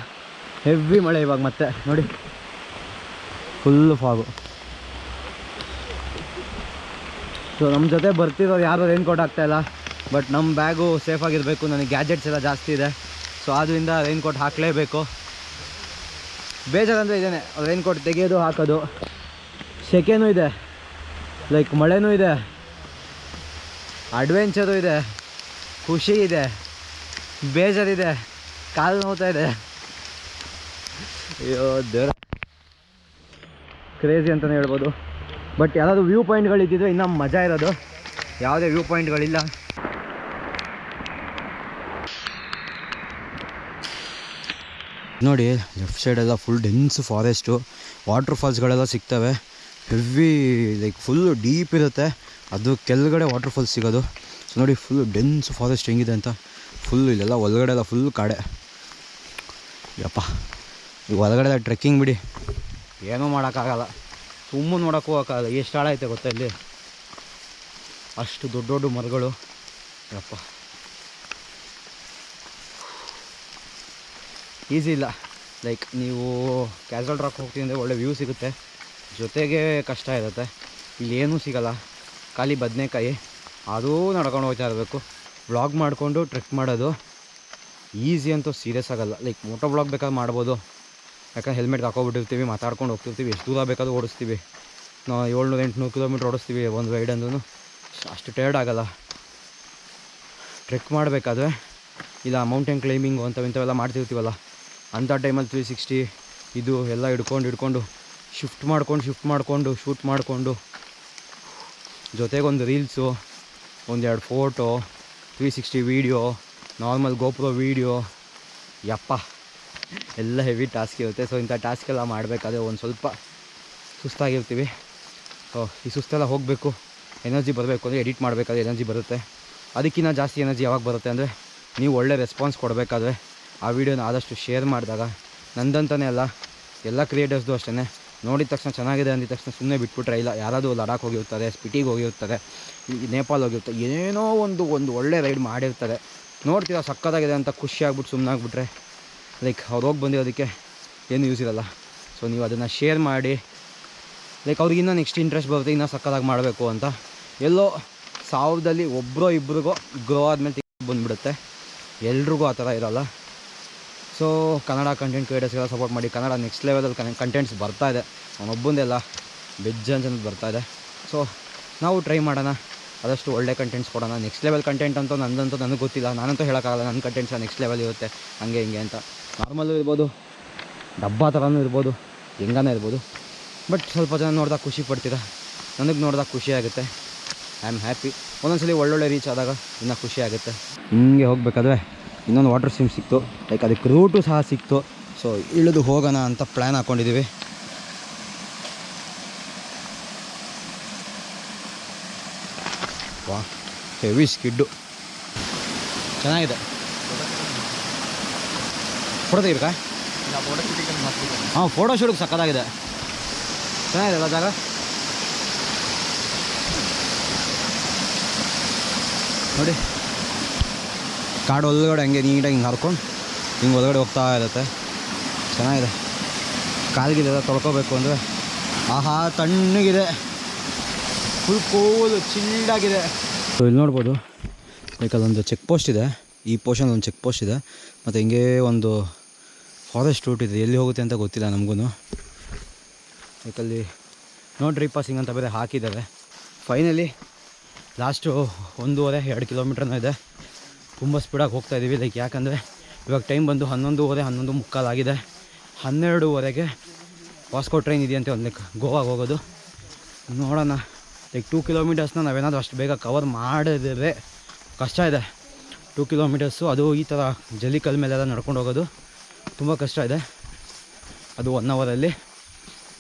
ಹೆವಿ ಮಳೆ ಇವಾಗ ಮತ್ತೆ. ನೋಡಿ ಫುಲ್ಲು ಫಾಗು ಸೊ ನಮ್ಮ ಜೊತೆ ಬರ್ತಿರೋರು ಯಾರು ರೈನ್ ಕೋಟ್ ಆಗ್ತಾಯಿಲ್ಲ ಬಟ್ ನಮ್ಮ ಬ್ಯಾಗು ಸೇಫಾಗಿರಬೇಕು ನನಗೆ ಗ್ಯಾಜೆಟ್ಸ್ ಎಲ್ಲ ಜಾಸ್ತಿ ಇದೆ. ಸೊ ಆದ್ದರಿಂದ ರೈನ್ ಕೋಟ್ ಹಾಕಲೇಬೇಕು. ಬೇಜಾರಂದರೆ ಇದೇನೆ. ರೈನ್ ಕೋಟ್ ತೆಗೆಯೋದು ಹಾಕೋದು. ಸೆಕೆನೂ ಇದೆ. ಲೈಕ್ ಮಳೆನೂ ಇದೆ. ಅಡ್ವೆಂಚರು ಇದೆ. ಖುಷಿ ಇದೆ. ಬೇಜಾರಿದೆ. ಕಾಲು ನೋವ್ತಾ ಇದೆ. ಅಯ್ಯೋ, ದೇವ್ರ. ಕ್ರೇಜಿ ಅಂತಲೇ ಹೇಳ್ಬೋದು. ಬಟ್ ಯಾರಾದರೂ ವ್ಯೂ ಪಾಯಿಂಟ್ಗಳಿದ್ದಿದ್ರೆ ಇನ್ನೂ ಮಜಾ ಇರೋದು. ಯಾವುದೇ ವ್ಯೂ ಪಾಯಿಂಟ್ಗಳಿಲ್ಲ ನೋಡಿ ಲೆಫ್ಟ್ ಸೈಡೆಲ್ಲ ಫುಲ್ ಡೆನ್ಸ್ ಫಾರೆಸ್ಟು ವಾಟರ್ ಫಾಲ್ಸ್ಗಳೆಲ್ಲ ಸಿಗ್ತವೆ. ಹೆವಿ ಲೈಕ್ ಫುಲ್ಲು ಡೀಪ್ ಇರುತ್ತೆ. ಅದು ಕೆಳಗಡೆ ವಾಟರ್ ಫಾಲ್ಸ್ ಸಿಗೋದು. ಸೊ ನೋಡಿ ಫುಲ್ ಡೆನ್ಸ್ ಫಾರೆಸ್ಟ್ ಹೆಂಗಿದೆ ಅಂತ. ಫುಲ್ ಇಲ್ಲೆಲ್ಲ ಒಳಗಡೆ ಎಲ್ಲ ಫುಲ್ ಕಾಡೆ. ಯಪ್ಪ ಈಗ ಒಳಗಡೆ ಎಲ್ಲ ಟ್ರೆಕ್ಕಿಂಗ್ ಬಿಡಿ. ಏನೂ ಮಾಡೋಕ್ಕಾಗಲ್ಲ. ತುಂಬ ನೋಡೋಕ್ಕೂ ಹೋಗೋಕ್ಕಾಗಲ್ಲ ಎಷ್ಟು ಆಳ ಐತೆ ಗೊತ್ತಾ ಇಲ್ಲಿ? ಅಷ್ಟು ದೊಡ್ಡ ದೊಡ್ಡ ಮರಗಳು. ಯಪ್ಪ. ಈಸಿ ಇಲ್ಲ. ಲೈಕ್ ನೀವು ಕ್ಯಾಸುವಲ್ ರಾಕ್ ಹೋಗ್ತೀನಿ ಅಂದರೆ ಒಳ್ಳೆ ವ್ಯೂ ಸಿಗುತ್ತೆ. ಜೊತೆಗೆ ಕಷ್ಟ ಇರುತ್ತೆ. ಇಲ್ಲಿ ಏನೂ ಸಿಗಲ್ಲ. ಖಾಲಿ ಬದನೆಕಾಯಿ. ಅದೂ ನಡ್ಕೊಂಡು ಹೋಗ್ತಾ ಇರಬೇಕು. ವ್ಲಾಗ್ ಮಾಡಿಕೊಂಡು ಟ್ರೆಕ್ ಮಾಡೋದು ಈಸಿ ಅಂತೂ ಸೀರಿಯಸ್ ಆಗಲ್ಲ. ಲೈಕ್ ಮೋಟೋ ವ್ಲಾಗ್ ಬೇಕಾದ್ರೆ ಮಾಡ್ಬೋದು. ಯಾಕಂದ್ರೆ ಹೆಲ್ಮೆಟ್ ಹಾಕೋಬಿಟ್ಟಿರ್ತೀವಿ, ಮಾತಾಡ್ಕೊಂಡು ಹೋಗ್ತಿರ್ತೀವಿ. ಎಷ್ಟು ದೂರ ಬೇಕಾದ್ರೂ ಓಡಿಸ್ತೀವಿ. ನಾವು ಏಳ್ನೂರು, ಎಂಟುನೂರು ಕಿಲೋಮೀಟ್ರ್ ಓಡಿಸ್ತೀವಿ ಒಂದು ರೈಡ್ ಅಂದ್ರೂ ಅಷ್ಟು ಟೈರ್ಡ್ ಆಗಲ್ಲ. ಟ್ರೆಕ್ ಮಾಡಬೇಕಾದ್ರೆ, ಇಲ್ಲ ಮೌಂಟೇನ್ ಕ್ಲೈಂಬಿಂಗು ಅಂಥವು ಇಂಥವೆಲ್ಲ ಮಾಡ್ತಿರ್ತೀವಲ್ಲ. ಅಂಥ ಟೈಮಲ್ಲಿ ತ್ರೀ ಸಿಕ್ಸ್ಟಿ ಇದು ಎಲ್ಲ ಹಿಡ್ಕೊಂಡು ಹಿಡ್ಕೊಂಡು ಶಿಫ್ಟ್ ಮಾಡ್ಕೊಂಡು ಶಿಫ್ಟ್ ಮಾಡಿಕೊಂಡು ಶೂಟ್ ಮಾಡಿಕೊಂಡು, ಜೊತೆಗೊಂದು ರೀಲ್ಸು ಒಂದೆರಡು photo three sixty video normal GoPro video ಯಪ್ಪ. ಎಲ್ಲ ಹೆವಿ ಟಾಸ್ಕ್ ಇರುತ್ತೆ. ಸೊ ಇಂಥ ಟಾಸ್ಕ್ ಎಲ್ಲ ಮಾಡಬೇಕಾದ್ರೆ ಒಂದು ಸ್ವಲ್ಪ ಸುಸ್ತಾಗಿರ್ತೀವಿ. ಸೊ ಈ ಸುಸ್ತೆಲ್ಲ ಹೋಗಬೇಕು. ಎನರ್ಜಿ ಬರಬೇಕು ಅಂದರೆ ಎಡಿಟ್ ಮಾಡಬೇಕಾದ್ರೆ ಎನರ್ಜಿ ಬರುತ್ತೆ. ಅದಕ್ಕಿಂತ ಜಾಸ್ತಿ ಎನರ್ಜಿ ಯಾವಾಗ ಬರುತ್ತೆ ಅಂದರೆ ನೀವು ಒಳ್ಳೆ ರೆಸ್ಪಾನ್ಸ್ ಕೊಡಬೇಕಾದ್ರೆ ಆ ವಿಡಿಯೋನ ಆದಷ್ಟು ಶೇರ್ ಮಾಡಿದಾಗ ನಂದಂತಲೇ ಅಲ್ಲ, ಎಲ್ಲ ಕ್ರಿಯೇಟರ್ಸ್ದು ಅಷ್ಟೇ ನೋಡಿದ ತಕ್ಷಣ ಚೆನ್ನಾಗಿದೆ ಅಂದಿದ ತಕ್ಷಣ ಸುಮ್ಮನೆ ಬಿಟ್ಬಿಟ್ರೆ ಇಲ್ಲ, ಯಾರಾದರೂ ಲಡಾಖ್ ಹೋಗಿರ್ತಾರೆ ಸ್ಪಿಟಿಗೆ ಹೋಗಿರ್ತಾರೆ ನೇಪಾಲ್ ಹೋಗಿರ್ತಾರೆ, ಏನೋ ಒಂದು ಒಂದು ಒಳ್ಳೆ ರೈಡ್ ಮಾಡಿರ್ತಾರೆ. ನೋಡ್ತೀರಾ, ಸಕ್ಕತ್ತಾಗಿದೆ ಅಂತ ಖುಷಿ ಆಗ್ಬಿಟ್ಟು ಸುಮ್ಮನೆ ಆಗ್ಬಿಟ್ರೆ. ಲೈಕ್ ಅವ್ರು ಹೋಗಿ ಬಂದಿರೋದಕ್ಕೆ ಏನು ಯೂಸ್ ಇರಲ್ಲ. ಸೊ ನೀವು ಅದನ್ನು ಶೇರ್ ಮಾಡಿ. ಲೈಕ್ ಅವ್ರಿಗೆ ಇನ್ನೂ ನೆಕ್ಸ್ಟ್ ಇಂಟ್ರೆಸ್ಟ್ ಬರುತ್ತೆ, ಇನ್ನೂ ಸಕ್ಕತ್ತಾಗಿ ಮಾಡಬೇಕು ಅಂತ. ಎಲ್ಲೋ ಸಾವಿರದಲ್ಲಿ ಒಬ್ಬರೋ ಇಬ್ಬರಿಗೋ ಗ್ರೋ ಆದಮೇಲೆ ಬಂದುಬಿಡುತ್ತೆ. ಎಲ್ರಿಗೂ ಆ ಥರ ಇರಲ್ಲ. ಸೊ ಕನ್ನಡ ಕಂಟೆಂಟ್ ಕ್ರಿಯೇಟರ್ಸ್ಗೆಲ್ಲ ಸಪೋರ್ಟ್ ಮಾಡಿ ಕನ್ನಡ ನೆಕ್ಸ್ಟ್ ಲೆವೆಲಲ್ಲಿ ಕನ್ ಕಂಟೆಂಟ್ಸ್ ಬರ್ತಾ ಇದೆ. ಅವನೊಬ್ಬಂದೆಲ್ಲ ಬೆಜ್ಜ ಅಂತ ಬರ್ತಾ ಇದೆ. ಸೊ ನಾವು ಟ್ರೈ ಮಾಡೋಣ. ಆದಷ್ಟು ಒಳ್ಳೆ ಕಂಟೆಂಟ್ಸ್ ಕೊಡೋಣ. ನೆಕ್ಸ್ಟ್ ಲೆವೆಲ್ ಕಂಟೆಂಟ್ ಅಂತೂ ನಂದಂತೂ ನನಗೆ ಗೊತ್ತಿಲ್ಲ. ನಾನಂತೂ ಹೇಳೋಕ್ಕಾಗಲ್ಲ. ನನ್ನ ಕಂಟೆಂಟ್ಸ್ ನೆಕ್ಸ್ಟ್ ಲೆವೆಲ್ ಇರುತ್ತೆ. ಹಂಗೆ, ಹಿಂಗೆ ಅಂತ. ನಾರ್ಮಲ್ಲೂ ಇರ್ಬೋದು. ಡಬ್ಬ ಥರನೂ ಇರ್ಬೋದು. ಹೆಂಗಾನ ಇರ್ಬೋದು. ಬಟ್ ಸ್ವಲ್ಪ ಜನ ನೋಡಿದಾಗ ಖುಷಿ ಪಡ್ತೀರಾ? ನನಗೆ ನೋಡಿದಾಗ ಖುಷಿ ಆಗುತ್ತೆ. ಐ ಆಮ್ ಹ್ಯಾಪಿ ಒಂದೊಂದ್ಸಲಿ ಒಳ್ಳೊಳ್ಳೆ ರೀಚ್ ಆದಾಗ ಇನ್ನೂ ಖುಷಿ ಆಗುತ್ತೆ. ಹಿಂಗೆ ಹೋಗ್ಬೇಕಾದ್ರೆ ಇನ್ನೊಂದು ವಾಟರ್ ಸ್ವಿಮ್ ಸಿಕ್ತು. ಲೈಕ್ ಅದಕ್ಕೆ ರೂಟು ಸಹ ಸಿಕ್ತು. ಸೊ ಇಳಿದು ಹೋಗೋಣ ಅಂತ ಪ್ಲ್ಯಾನ್ ಹಾಕ್ಕೊಂಡಿದ್ದೀವಿ ವಾ ಹೆವಿ ಸ್ಕಿಡ್ಡು ಚೆನ್ನಾಗಿದೆ. ಫೋಟೋ ತೆಗಿಬೇಕಾ? ಹಾಂ ಫೋಟೋ ಶೂಟಿಗೆ ಸಕ್ಕದಾಗಿದೆ ಚೆನ್ನಾಗಿದೆ ಅಲ್ಲ ಜಾಗ? ನೋಡಿ. ಕಾಡು ಒಳಗಡೆ ಹಂಗೆ ನೀಟಾಗಿ ಹಿಂಗೆ ಹರ್ಕೊಂಡು ಹಿಂಗೆ ಒಳಗಡೆ ಹೋಗ್ತಾ ಇರುತ್ತೆ. ಚೆನ್ನಾಗಿದೆ. ಕಾಲ್ಗಿದೆಲ್ಲ ತೊಳ್ಕೋಬೇಕು ಅಂದರೆ ಆಹಾ, ತಣ್ಣಗಿದೆ. ಫುಲ್ ಕೂಲು ಚಿಲ್ಡಾಗಿದೆ ಸೊ ಇಲ್ಲಿ ನೋಡ್ಬೋದು ಲೈಕ್ ಅದೊಂದು ಚೆಕ್ ಪೋಸ್ಟ್ ಇದೆ. ಈ ಪೋರ್ಷನ್ ಒಂದು ಚೆಕ್ ಪೋಸ್ಟ್ ಇದೆ. ಮತ್ತು ಹಿಂಗೆ ಒಂದು ಫಾರೆಸ್ಟ್ ರೂಟ್ ಇದೆ. ಎಲ್ಲಿ ಹೋಗುತ್ತೆ ಅಂತ ಗೊತ್ತಿಲ್ಲ ನಮಗೂ ಲೈಕಲ್ಲಿ ನೋ ಟ್ರೀ ಪಾಸಿಂಗ್ ಅಂತ ಬೇರೆ ಹಾಕಿದ್ದಾರೆ. ಫೈನಲಿ ಲಾಸ್ಟು ಒಂದೂವರೆ, ಎರಡು ಕಿಲೋಮೀಟ್ರನೂ ಇದೆ. ತುಂಬ ಸ್ಪೀಡಾಗಿ ಹೋಗ್ತಾ ಇದ್ದೀವಿ. ಲೈಕ್ ಯಾಕಂದರೆ ಇವಾಗ ಟೈಮ್ ಬಂದು ಹನ್ನೊಂದುವರೆ ಹನ್ನೊಂದು ಮುಕ್ಕಾಲಾಗಿದೆ ಹನ್ನೆರಡುವರೆಗೆ ವಾಸ್ಕೋ ಟ್ರೈನ್ ಇದೆಯಂತೆ ಒಂದು ಲೈಕ್ ಗೋವಾಗೆ ಹೋಗೋದು. ನೋಡೋಣ. ಲೈಕ್ ಟೂ ಕಿಲೋಮೀಟರ್ಸ್ನ ನಾವೇನಾದರೂ ಅಷ್ಟು ಬೇಗ ಕವರ್ ಮಾಡಿದ್ರೆ ಕಷ್ಟ ಇದೆ. ಟೂ ಕಿಲೋಮೀಟರ್ಸು ಅದು ಈ ಥರ ಜಲ್ಲಿಕಲ್ ಮೇಲೆಲ್ಲ ನಡ್ಕೊಂಡು ಹೋಗೋದು ತುಂಬ ಕಷ್ಟ ಇದೆ. ಅದು ಒನ್ ಅವರಲ್ಲಿ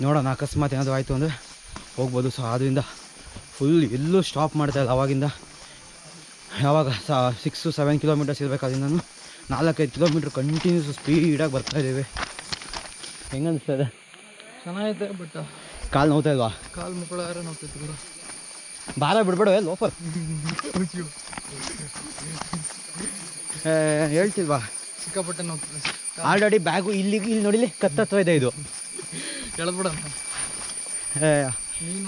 ನೋಡೋಣ, ಅಕಸ್ಮಾತ್ ಏನಾದರೂ ಆಯಿತು ಅಂದರೆ ಹೋಗ್ಬೋದು. ಸೊ ಆದ್ದರಿಂದ ಫುಲ್ ಎಲ್ಲೂ ಸ್ಟಾಪ್ ಮಾಡ್ತಾಯಿಲ್ಲ ಅವಾಗಿಂದ. ಯಾವಾಗ ಸಿಕ್ಸು ಸೆವೆನ್ ಕಿಲೋಮೀಟರ್ಸ್ ಇರಬೇಕಾದ್ರಿಂದ ನಾಲ್ಕೈದು ಕಿಲೋಮೀಟ್ರ್ ಕಂಟಿನ್ಯೂಸ್ ಸ್ಪೀಡಾಗಿ ಬರ್ತಾಯಿದ್ದೀವಿ ಹೆಂಗೆ ಅನಿಸ್ತದೆ ಚೆನ್ನಾಗೈತೆ ಬಟ್ ಕಾಲು ನೋವ್ತಾ ಇಲ್ವಾ? ಕಾಲು ಮುಕ್ಕಳಾರ ನೋಡ್ತೈತಿ ಗುರು ಬಾರ ಬಿಡ್ಬೇಡ ಲೋಫರ್. ಹೇಳ್ತಿಲ್ವಾ? ಸಿಕ್ಕಾಪಟ್ಟೆ ನೋಡ್ತದೆ ಆಲ್ರೆಡಿ ಬ್ಯಾಗು ಇಲ್ಲಿ ಇಲ್ಲಿ ನೋಡಿಲಿ ಕತ್ತತ್ವ ಇದೆ ಇದು. ಹೇಳ್ಬಿಡ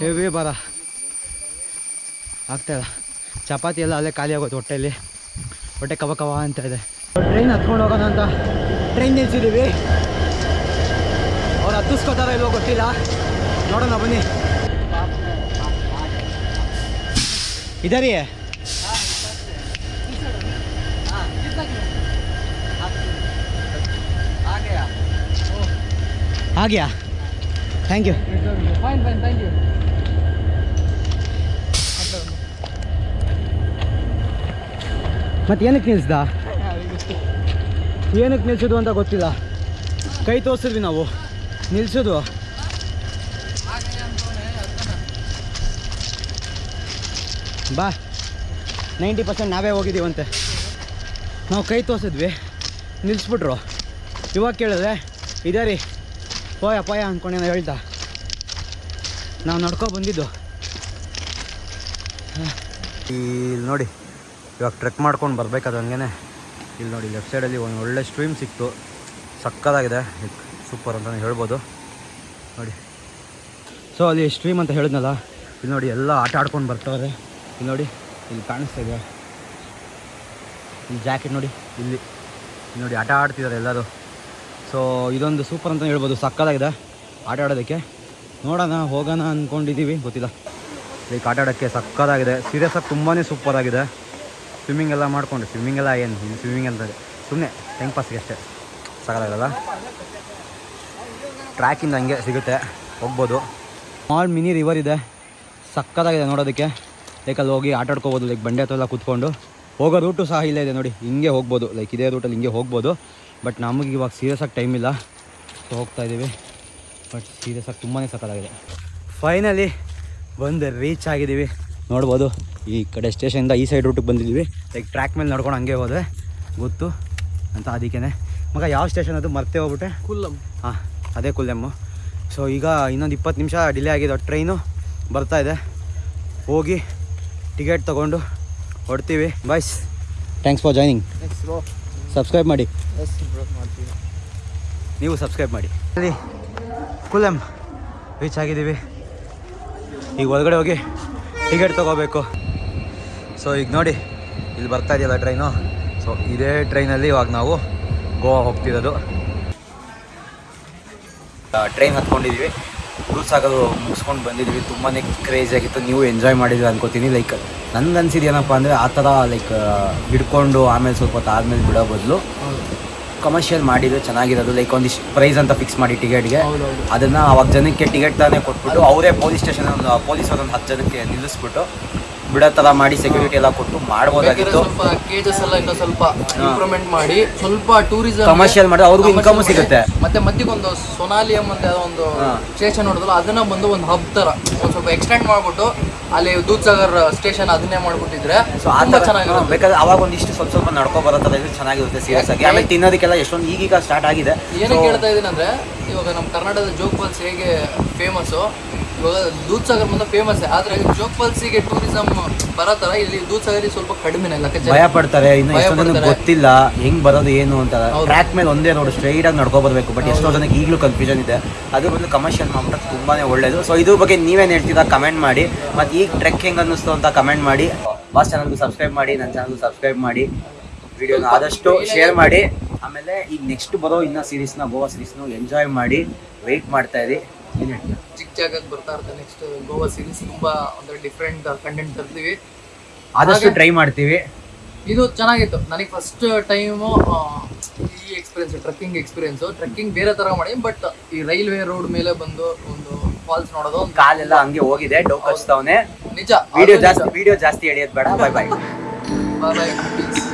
ಹೆವಿ ಬಾರ ಆಗ್ತಾಯಿಲ್ಲ ಚಪಾತಿ ಎಲ್ಲ ಅಲ್ಲೇ ಖಾಲಿ ಆಗೋದು ಹೊಟ್ಟೆಯಲ್ಲಿ ಹೊಟ್ಟೆ ಕವ ಕವ ಅಂತ ಇದೆ. ಟ್ರೈನ್ ಹತ್ಕೊಂಡು ಹೋಗೋಣ ಅಂತ ಟ್ರೈನ್ ನಿಲ್ಸಿದ್ದೀವಿ ಅವ್ರು ಹತ್ತಿಸ್ಕೋತಾರ ಇಲ್ವೋ ಗೊತ್ತಿಲ್ಲ. ನೋಡೋಣ ಬನ್ನಿ. ಇದರಿ ಹಾಗೆಯಾ? Thank you fine fine thank you ಮತ್ತೆ ಏನಕ್ಕೆ ನಿಲ್ಸ್ದ? ಏನಕ್ಕೆ ನಿಲ್ಸೋದು ಅಂತ ಗೊತ್ತಿಲ್ಲ. ಕೈ ತೋರಿಸಿದ್ವಿ ನಾವು. ನಿಲ್ಸೋದು. ಬಾ. ನೈಂಟಿ ಪರ್ಸೆಂಟ್ ನಾವೇ ಹೋಗಿದ್ದೀವಂತೆ. ನಾವು ಕೈ ತೋರಿಸಿದ್ವಿ. ನಿಲ್ಲಿಸ್ಬಿಟ್ರು ಇವಾಗ ಕೇಳಿದ್ರೆ, ಇದೇ ರೀ. ಪೋಯ ಪೋಯ ಅಂದ್ಕೊಂಡೇನೋ ಹೇಳ್ತಾ ನಾವು ನಡ್ಕೊ ಬಂದಿದ್ದು. ಇಲ್ಲಿ ನೋಡಿ ಇವಾಗ ಟ್ರೆಕ್ ಮಾಡ್ಕೊಂಡು ಬರಬೇಕಾದ ಹಂಗೆ ಇಲ್ಲಿ ನೋಡಿ ಲೆಫ್ಟ್ ಸೈಡಲ್ಲಿ ಒಂದು ಒಳ್ಳೆ ಸ್ಟ್ರೀಮ್ ಸಿಕ್ತು. ಸಕ್ಕದಾಗಿದೆ. ಸೂಪರ್ ಅಂತಲೇ ಹೇಳ್ಬೋದು. ನೋಡಿ. ಸೊ ಅಲ್ಲಿ ಸ್ಟ್ರೀಮ್ ಅಂತ ಹೇಳಿದ್ನಲ್ಲ, ಇಲ್ಲಿ ನೋಡಿ ಎಲ್ಲ ಆಟ ಆಡ್ಕೊಂಡು ಬರ್ತಾವ್ರೆ ಇಲ್ಲಿ ನೋಡಿ, ಇಲ್ಲಿ ಕಾಣಿಸ್ತಾ ಇದೆ. ಇಲ್ಲಿ ಜಾಕೆಟ್ ನೋಡಿ, ಇಲ್ಲಿ. ಇಲ್ಲಿ ನೋಡಿ ಆಟ ಆಡ್ತಿದ್ದಾರೆ ಎಲ್ಲರೂ. ಸೊ ಇದೊಂದು ಸೂಪರ್ ಅಂತಲೇ ಹೇಳ್ಬೋದು. ಸಕ್ಕದಾಗಿದೆ ಆಟ ಆಡೋದಕ್ಕೆ. ನೋಡೋಣ, ಹೋಗೋಣ ಅಂದ್ಕೊಂಡಿದ್ದೀವಿ ಗೊತ್ತಿಲ್ಲ. ಲೈಕ್ ಆಟ ಆಡೋಕ್ಕೆ ಸಕ್ಕದಾಗಿದೆ. ಸೀರಿಯಸ್ ಆಗಿ ತುಂಬಾ ಸೂಪರ್ ಆಗಿದೆ. ಸ್ವಿಮ್ಮಿಂಗ್ ಎಲ್ಲ ಮಾಡ್ಕೊಂಡು ಸ್ವಿಮ್ಮಿಂಗ್ ಎಲ್ಲ ಏನು ಇಲ್ಲಿ ಸ್ವಿಮ್ಮಿಂಗ್ ಅಂತ ಸುಮ್ಮನೆ ಟೈಮ್ ಪಾಸ್ಗೆ ಅಷ್ಟೇ. ಸಾಕಾಗಲ್ಲ ಟ್ರ್ಯಾಕಿಂದ ಹಂಗೆ ಸಿಗುತ್ತೆ, ಹೋಗ್ಬೋದು. ಸ್ಮಾಲ್ ಮಿನಿ ರಿವರ್ ಇದೆ. ಸಕ್ಕತ್ತಾಗಿದೆ ನೋಡೋದಕ್ಕೆ. ಲೈಕ್ ಅಲ್ಲಿ ಹೋಗಿ ಆಟ ಆಡ್ಕೋಬೋದು ಲೈಕ್ ಬಂಡೆ ಹತ್ರ ಕೂತ್ಕೊಂಡು. ಹೋಗೋ ರೂಟು ಸಹ ಇಲ್ಲೇ ಇದೆ ನೋಡಿ, ಹಿಂಗೆ ಹೋಗ್ಬೋದು. ಲೈಕ್ ಇದೇ ರೂಟಲ್ಲಿ ಹಿಂಗೆ ಹೋಗ್ಬೋದು. ಬಟ್ ನಮಗೆ ಇವಾಗ ಸೀರಿಯಸ್ ಆಗಿ ಟೈಮ್ ಇಲ್ಲ. ಸೊ ಹೋಗ್ತಾ ಇದ್ದೀವಿ. ಬಟ್ ಸೀರಿಯಸ್ ಆಗಿ ತುಂಬಾ ಸಕ್ಕತ್ತಾಗಿದೆ. ಫೈನಲಿ ಬಂದು ರೀಚ್ ಆಗಿದ್ದೀವಿ. ನೋಡ್ಬೋದು. ಈ ಕಡೆ ಸ್ಟೇಷನಿಂದ ಈ ಸೈಡ್ ರೂಟಿಗೆ ಬಂದಿದ್ದೀವಿ. ಲೈಕ್ ಟ್ರ್ಯಾಕ್ ಮೇಲೆ ನಡ್ಕೊಂಡು ಹಂಗೆ ಹೋದೆ ಗೊತ್ತು ಅಂತ ಅದಕ್ಕೇ ಮಗ ಯಾವ ಸ್ಟೇಷನ್ ಅದು? ಮರ್ತೆ ಹೋಗ್ಬಿಟ್ಟೆ? ಕುಲ್ಲಮ್ ಹಾಂ ಅದೇ ಕುಲ್ಲಮ್ಮು ಸೊ ಈಗ ಇನ್ನೊಂದು ಇಪ್ಪತ್ತು ನಿಮಿಷ ಡಿಲೇ ಆಗಿದೆ. ಟ್ರೈನು ಬರ್ತಾ ಇದೆ. ಹೋಗಿ ಟಿಕೆಟ್ ತೊಗೊಂಡು ಹೊಡ್ತೀವಿ boys thanks for joining subscribe ಮಾಡಿ. ನೀವು ಸಬ್ಸ್ಕ್ರೈಬ್ ಮಾಡಿ. ಸರಿ ಕುಲಂ ರೀಚ್ ಆಗಿದ್ದೀವಿ. ಈಗ ಒಳಗಡೆ ಹೋಗಿ ಟಿಕೆಟ್ ತೊಗೋಬೇಕು. ಸೊ ಈಗ ನೋಡಿ ಇಲ್ಲಿ ಬರ್ತಾ ಇದೆಯಲ್ಲ ಟ್ರೈನು ಸೊ ಇದೇ ಟ್ರೈನಲ್ಲಿ ಇವಾಗ ನಾವು ಗೋವಾ ಹೋಗ್ತಿರೋದು. ಟ್ರೈನ್ ಹತ್ಕೊಂಡಿದ್ದೀವಿ ರೂಲ್ಸ್ ಆಗೋದು ಮುಗಿಸ್ಕೊಂಡು ಬಂದಿದ್ವಿ. ತುಂಬಾ ಕ್ರೇಜ್ ಆಗಿತ್ತು. ನೀವು ಎಂಜಾಯ್ ಮಾಡಿದ್ರಿ ಅನ್ಕೋತೀನಿ. ಲೈಕ್ ನನಗೆ ಅನ್ಸಿದ್ದು ಏನಪ್ಪ ಅಂದರೆ ಆ ಥರ ಲೈಕ್ ಬಿಡ್ಕೊಂಡು ಆಮೇಲೆ ಸ್ವಲ್ಪ ಹೊತ್ತು ಆದಮೇಲೆ ಬಿಡೋ ಬದಲು ಕಮರ್ಷಿಯಲ್ ಮಾಡಿದ್ರು ಚೆನ್ನಾಗಿರೋದು. ಲೈಕ್ ಒಂದಿಷ್ಟು ಪ್ರೈಸ್ ಅಂತ ಫಿಕ್ಸ್ ಮಾಡಿ ಟಿಕೆಟ್ಗೆ ಅದನ್ನು ಅವಾಗ ಜನಕ್ಕೆ ಟಿಕೆಟ್ ತಾನೇ ಕೊಟ್ಬಿಟ್ಟು ಅವರೇ ಪೊಲೀಸ್ ಸ್ಟೇಷನ್ ಒಂದು ಪೊಲೀಸರು ಒಂದು ಹತ್ತು ಜನಕ್ಕೆ ನಿಲ್ಲಿಸ್ಬಿಟ್ಟು ಬಿಡೋ ಥರ ಮಾಡಿ ಸೆಕ್ಯೂರಿಟಿ ಎಲ್ಲ ಕೊಟ್ಟು ಮಾಡಬಹುದಾಗಿತ್ತು ಮಾಡ್ಬೋದಾಗಿತ್ತು ಸ್ವಲ್ಪ ಕೇಜಸ್ ಎಲ್ಲ ಇನ್ನೂ ಸ್ವಲ್ಪ ಇಂಪ್ರೂವ್ಮೆಂಟ್ ಮಾಡಿ ಸ್ವಲ್ಪ ಟೂರಿಸಂ ಕಮರ್ಷಿಯಲ್ ಮಾಡಿ ಅವ್ರಿಗೂ ಇನ್ಕಮ್ ಸಿಗುತ್ತೆ. ಮತ್ತೆ ಮಧ್ಯಕ್ಕೊಂದು ಸೊನಾಲಿಯಂ ಅಂತ ಯಾವ್ದೋ ಒಂದು ಸ್ಟೇಷನ್ ನೋಡಿದ್ರಲ್ಲ ಅದನ್ನ ಬಂದು ಒಂದು ಹಬ್ ತರ ಒಂದ್ ಸ್ವಲ್ಪ ಎಕ್ಸ್ಟೆಂಡ್ ಮಾಡ್ಬಿಟ್ಟು ಅಲ್ಲಿ ದೂದ್ ಸಾಗರ್ ಸ್ಟೇಷನ್ ಅದನ್ನೇ ಮಾಡ್ಬಿಟ್ಟಿದ್ರೆ ಸೊ ತುಂಬಾ ಚೆನ್ನಾಗಿರುತ್ತೆ. ಬೇಕಾದ್ರೆ ಅವಾಗ ಒಂದಿಷ್ಟು ಸ್ವಲ್ಪ ಸ್ವಲ್ಪ ನಡ್ಕೊ ಬರೋ ಥರ ಇದ್ರೆ ಚೆನ್ನಾಗಿರುತ್ತೆ ಸೀರಿಯಸ್ ಆಗಿ. ಆಮೇಲೆ ತಿನ್ನೋದಕ್ಕೆಲ್ಲ ಎಷ್ಟೊಂದು ಈಗೀಗ ಸ್ಟಾರ್ಟ್ ಆಗಿದೆ. ಏನಕ್ಕೆ ಹೇಳ್ತಾ ಇದೀನಿ ಅಂದ್ರೆ ಇವಾಗ ನಮ್ಮ ಕರ್ನಾಟಕದ ಜೋಗ್ ಫಾಲ್ಸ್ ಹೇಗೆ ಫೇಮಸ್ಸು ಇವಾಗ ದೂದ್ ಸಾಗರ್ ಮಾತ್ರ ಫೇಮಸ್ ಆದ್ರೆ ಜೋಗ್ ಫಾಲ್ಸಿಗೆ ಟೂರಿಸಂ ಬರೋ ತರ ಇಲ್ಲಿ ದೂದ್ ಸಾಗರ್ ಸ್ವಲ್ಪ ಕಡಿಮೆ ಭಯ ಪಡ್ತಾರೆ ಇನ್ನು ಎಷ್ಟೋ ಜನಕ್ಕೆ ಗೊತ್ತಿಲ್ಲ ಹೆಂಗ್ ಬರೋದು ಏನು ಅಂತ. ಟ್ರ್ಯಾಕ್ ಮೇಲೆ ಒಂದೇ ರೋಡ್ ಸ್ಟ್ರೈಟ್ ಆಗಿ ನಡ್ಕೊ ಬರ್ಬೇಕು ಬಟ್ ಎಷ್ಟೋ ಜನಕ್ಕೆ ಈಗಲೂ ಕನ್ಫ್ಯೂಷನ್ ಇದೆ. ಅದು ಬಂದು ಕಮರ್ಷಿಯಲ್ ಮಾಡ್ಬಿಟ್ಟು ತುಂಬಾನೇ ಒಳ್ಳೇದು. ಸೊ ಇದ್ರ ಬಗ್ಗೆ ನೀವೇನು ಹೇಳ್ತೀರಾ ಕಮೆಂಟ್ ಮಾಡಿ. ಮತ್ತೆ ಈಗ ಟ್ರೆಕ್ ಹೆಂಗ್ ಅನ್ನಿಸ್ತು ಅಂತ ಕಮೆಂಟ್ ಮಾಡಿ. ಬಾಸ್ ಚಾನಲ್ಗೂ ಸಬ್ಸ್ಕ್ರೈಬ್ ಮಾಡಿ ನನ್ನ ಚಾನಲ್ ಸಬ್ಸ್ಕ್ರೈಬ್ ಮಾಡಿ. ವಿಡಿಯೋನ ಆದಷ್ಟು ಶೇರ್ ಮಾಡಿ. ಆಮೇಲೆ ಈಗ ನೆಕ್ಸ್ಟ್ ಬರೋ ಇನ್ನ ಸೀರೀಸ್ನ ಗೋವಾ ಸೀರೀಸ್ನ ಎಂಜಾಯ್ ಮಾಡಿ ವೆಯ್ಟ್ ಮಾಡ್ತಾ ಇರಿ? ಚಿಕ್ಕ ಜಾಗಕ್ಕೆ ಬರ್ತಾ ಇರ್ತಾರೆ ನೆಕ್ಸ್ಟ್ ಗೋವಾ ಸೀರೀಸ್ ತುಂಬಾ ಒಂದು ಡಿಫ್ರೆಂಟ್ ಕಂಟೆಂಟ್ ತರ್ತೀವಿ. ಆದಷ್ಟು ಟ್ರೈ ಮಾಡ್ತೀವಿ. ಇದು ಚೆನ್ನಾಗಿತ್ತು. ನನಗೆ ಫಸ್ಟ್ ಟೈಮು ಈ ಎಕ್ಸ್ಪೀರಿಯನ್ಸ್ ಟ್ರೆಕ್ಕಿಂಗ್ ಎಕ್ಸ್ಪೀರಿಯನ್ಸು ಟ್ರೆಕ್ಕಿಂಗ್ ಬೇರೆ ಥರ ಮಾಡಿ ಬಟ್ ಈ ರೈಲ್ವೆ ರೋಡ್ ಮೇಲೆ ಬಂದು ಒಂದು ಫಾಲ್ಸ್ ನೋಡೋದು ಒಂದು ಕಾಲೆಲ್ಲ ಹಂಗೆ ಹೋಗಿದೆ ಡೌ ಹಚ್ತಾವನೆ ನಿಜ. ವಿಡಿಯೋ ಜಾಸ್ತಿ ವಿಡಿಯೋ ಜಾಸ್ತಿ ಎಳಿಯೋದು ಬೇಡ. ಬಾಯ್ ಬಾಯ್ ಬಾಯ್ ಬಾಯ್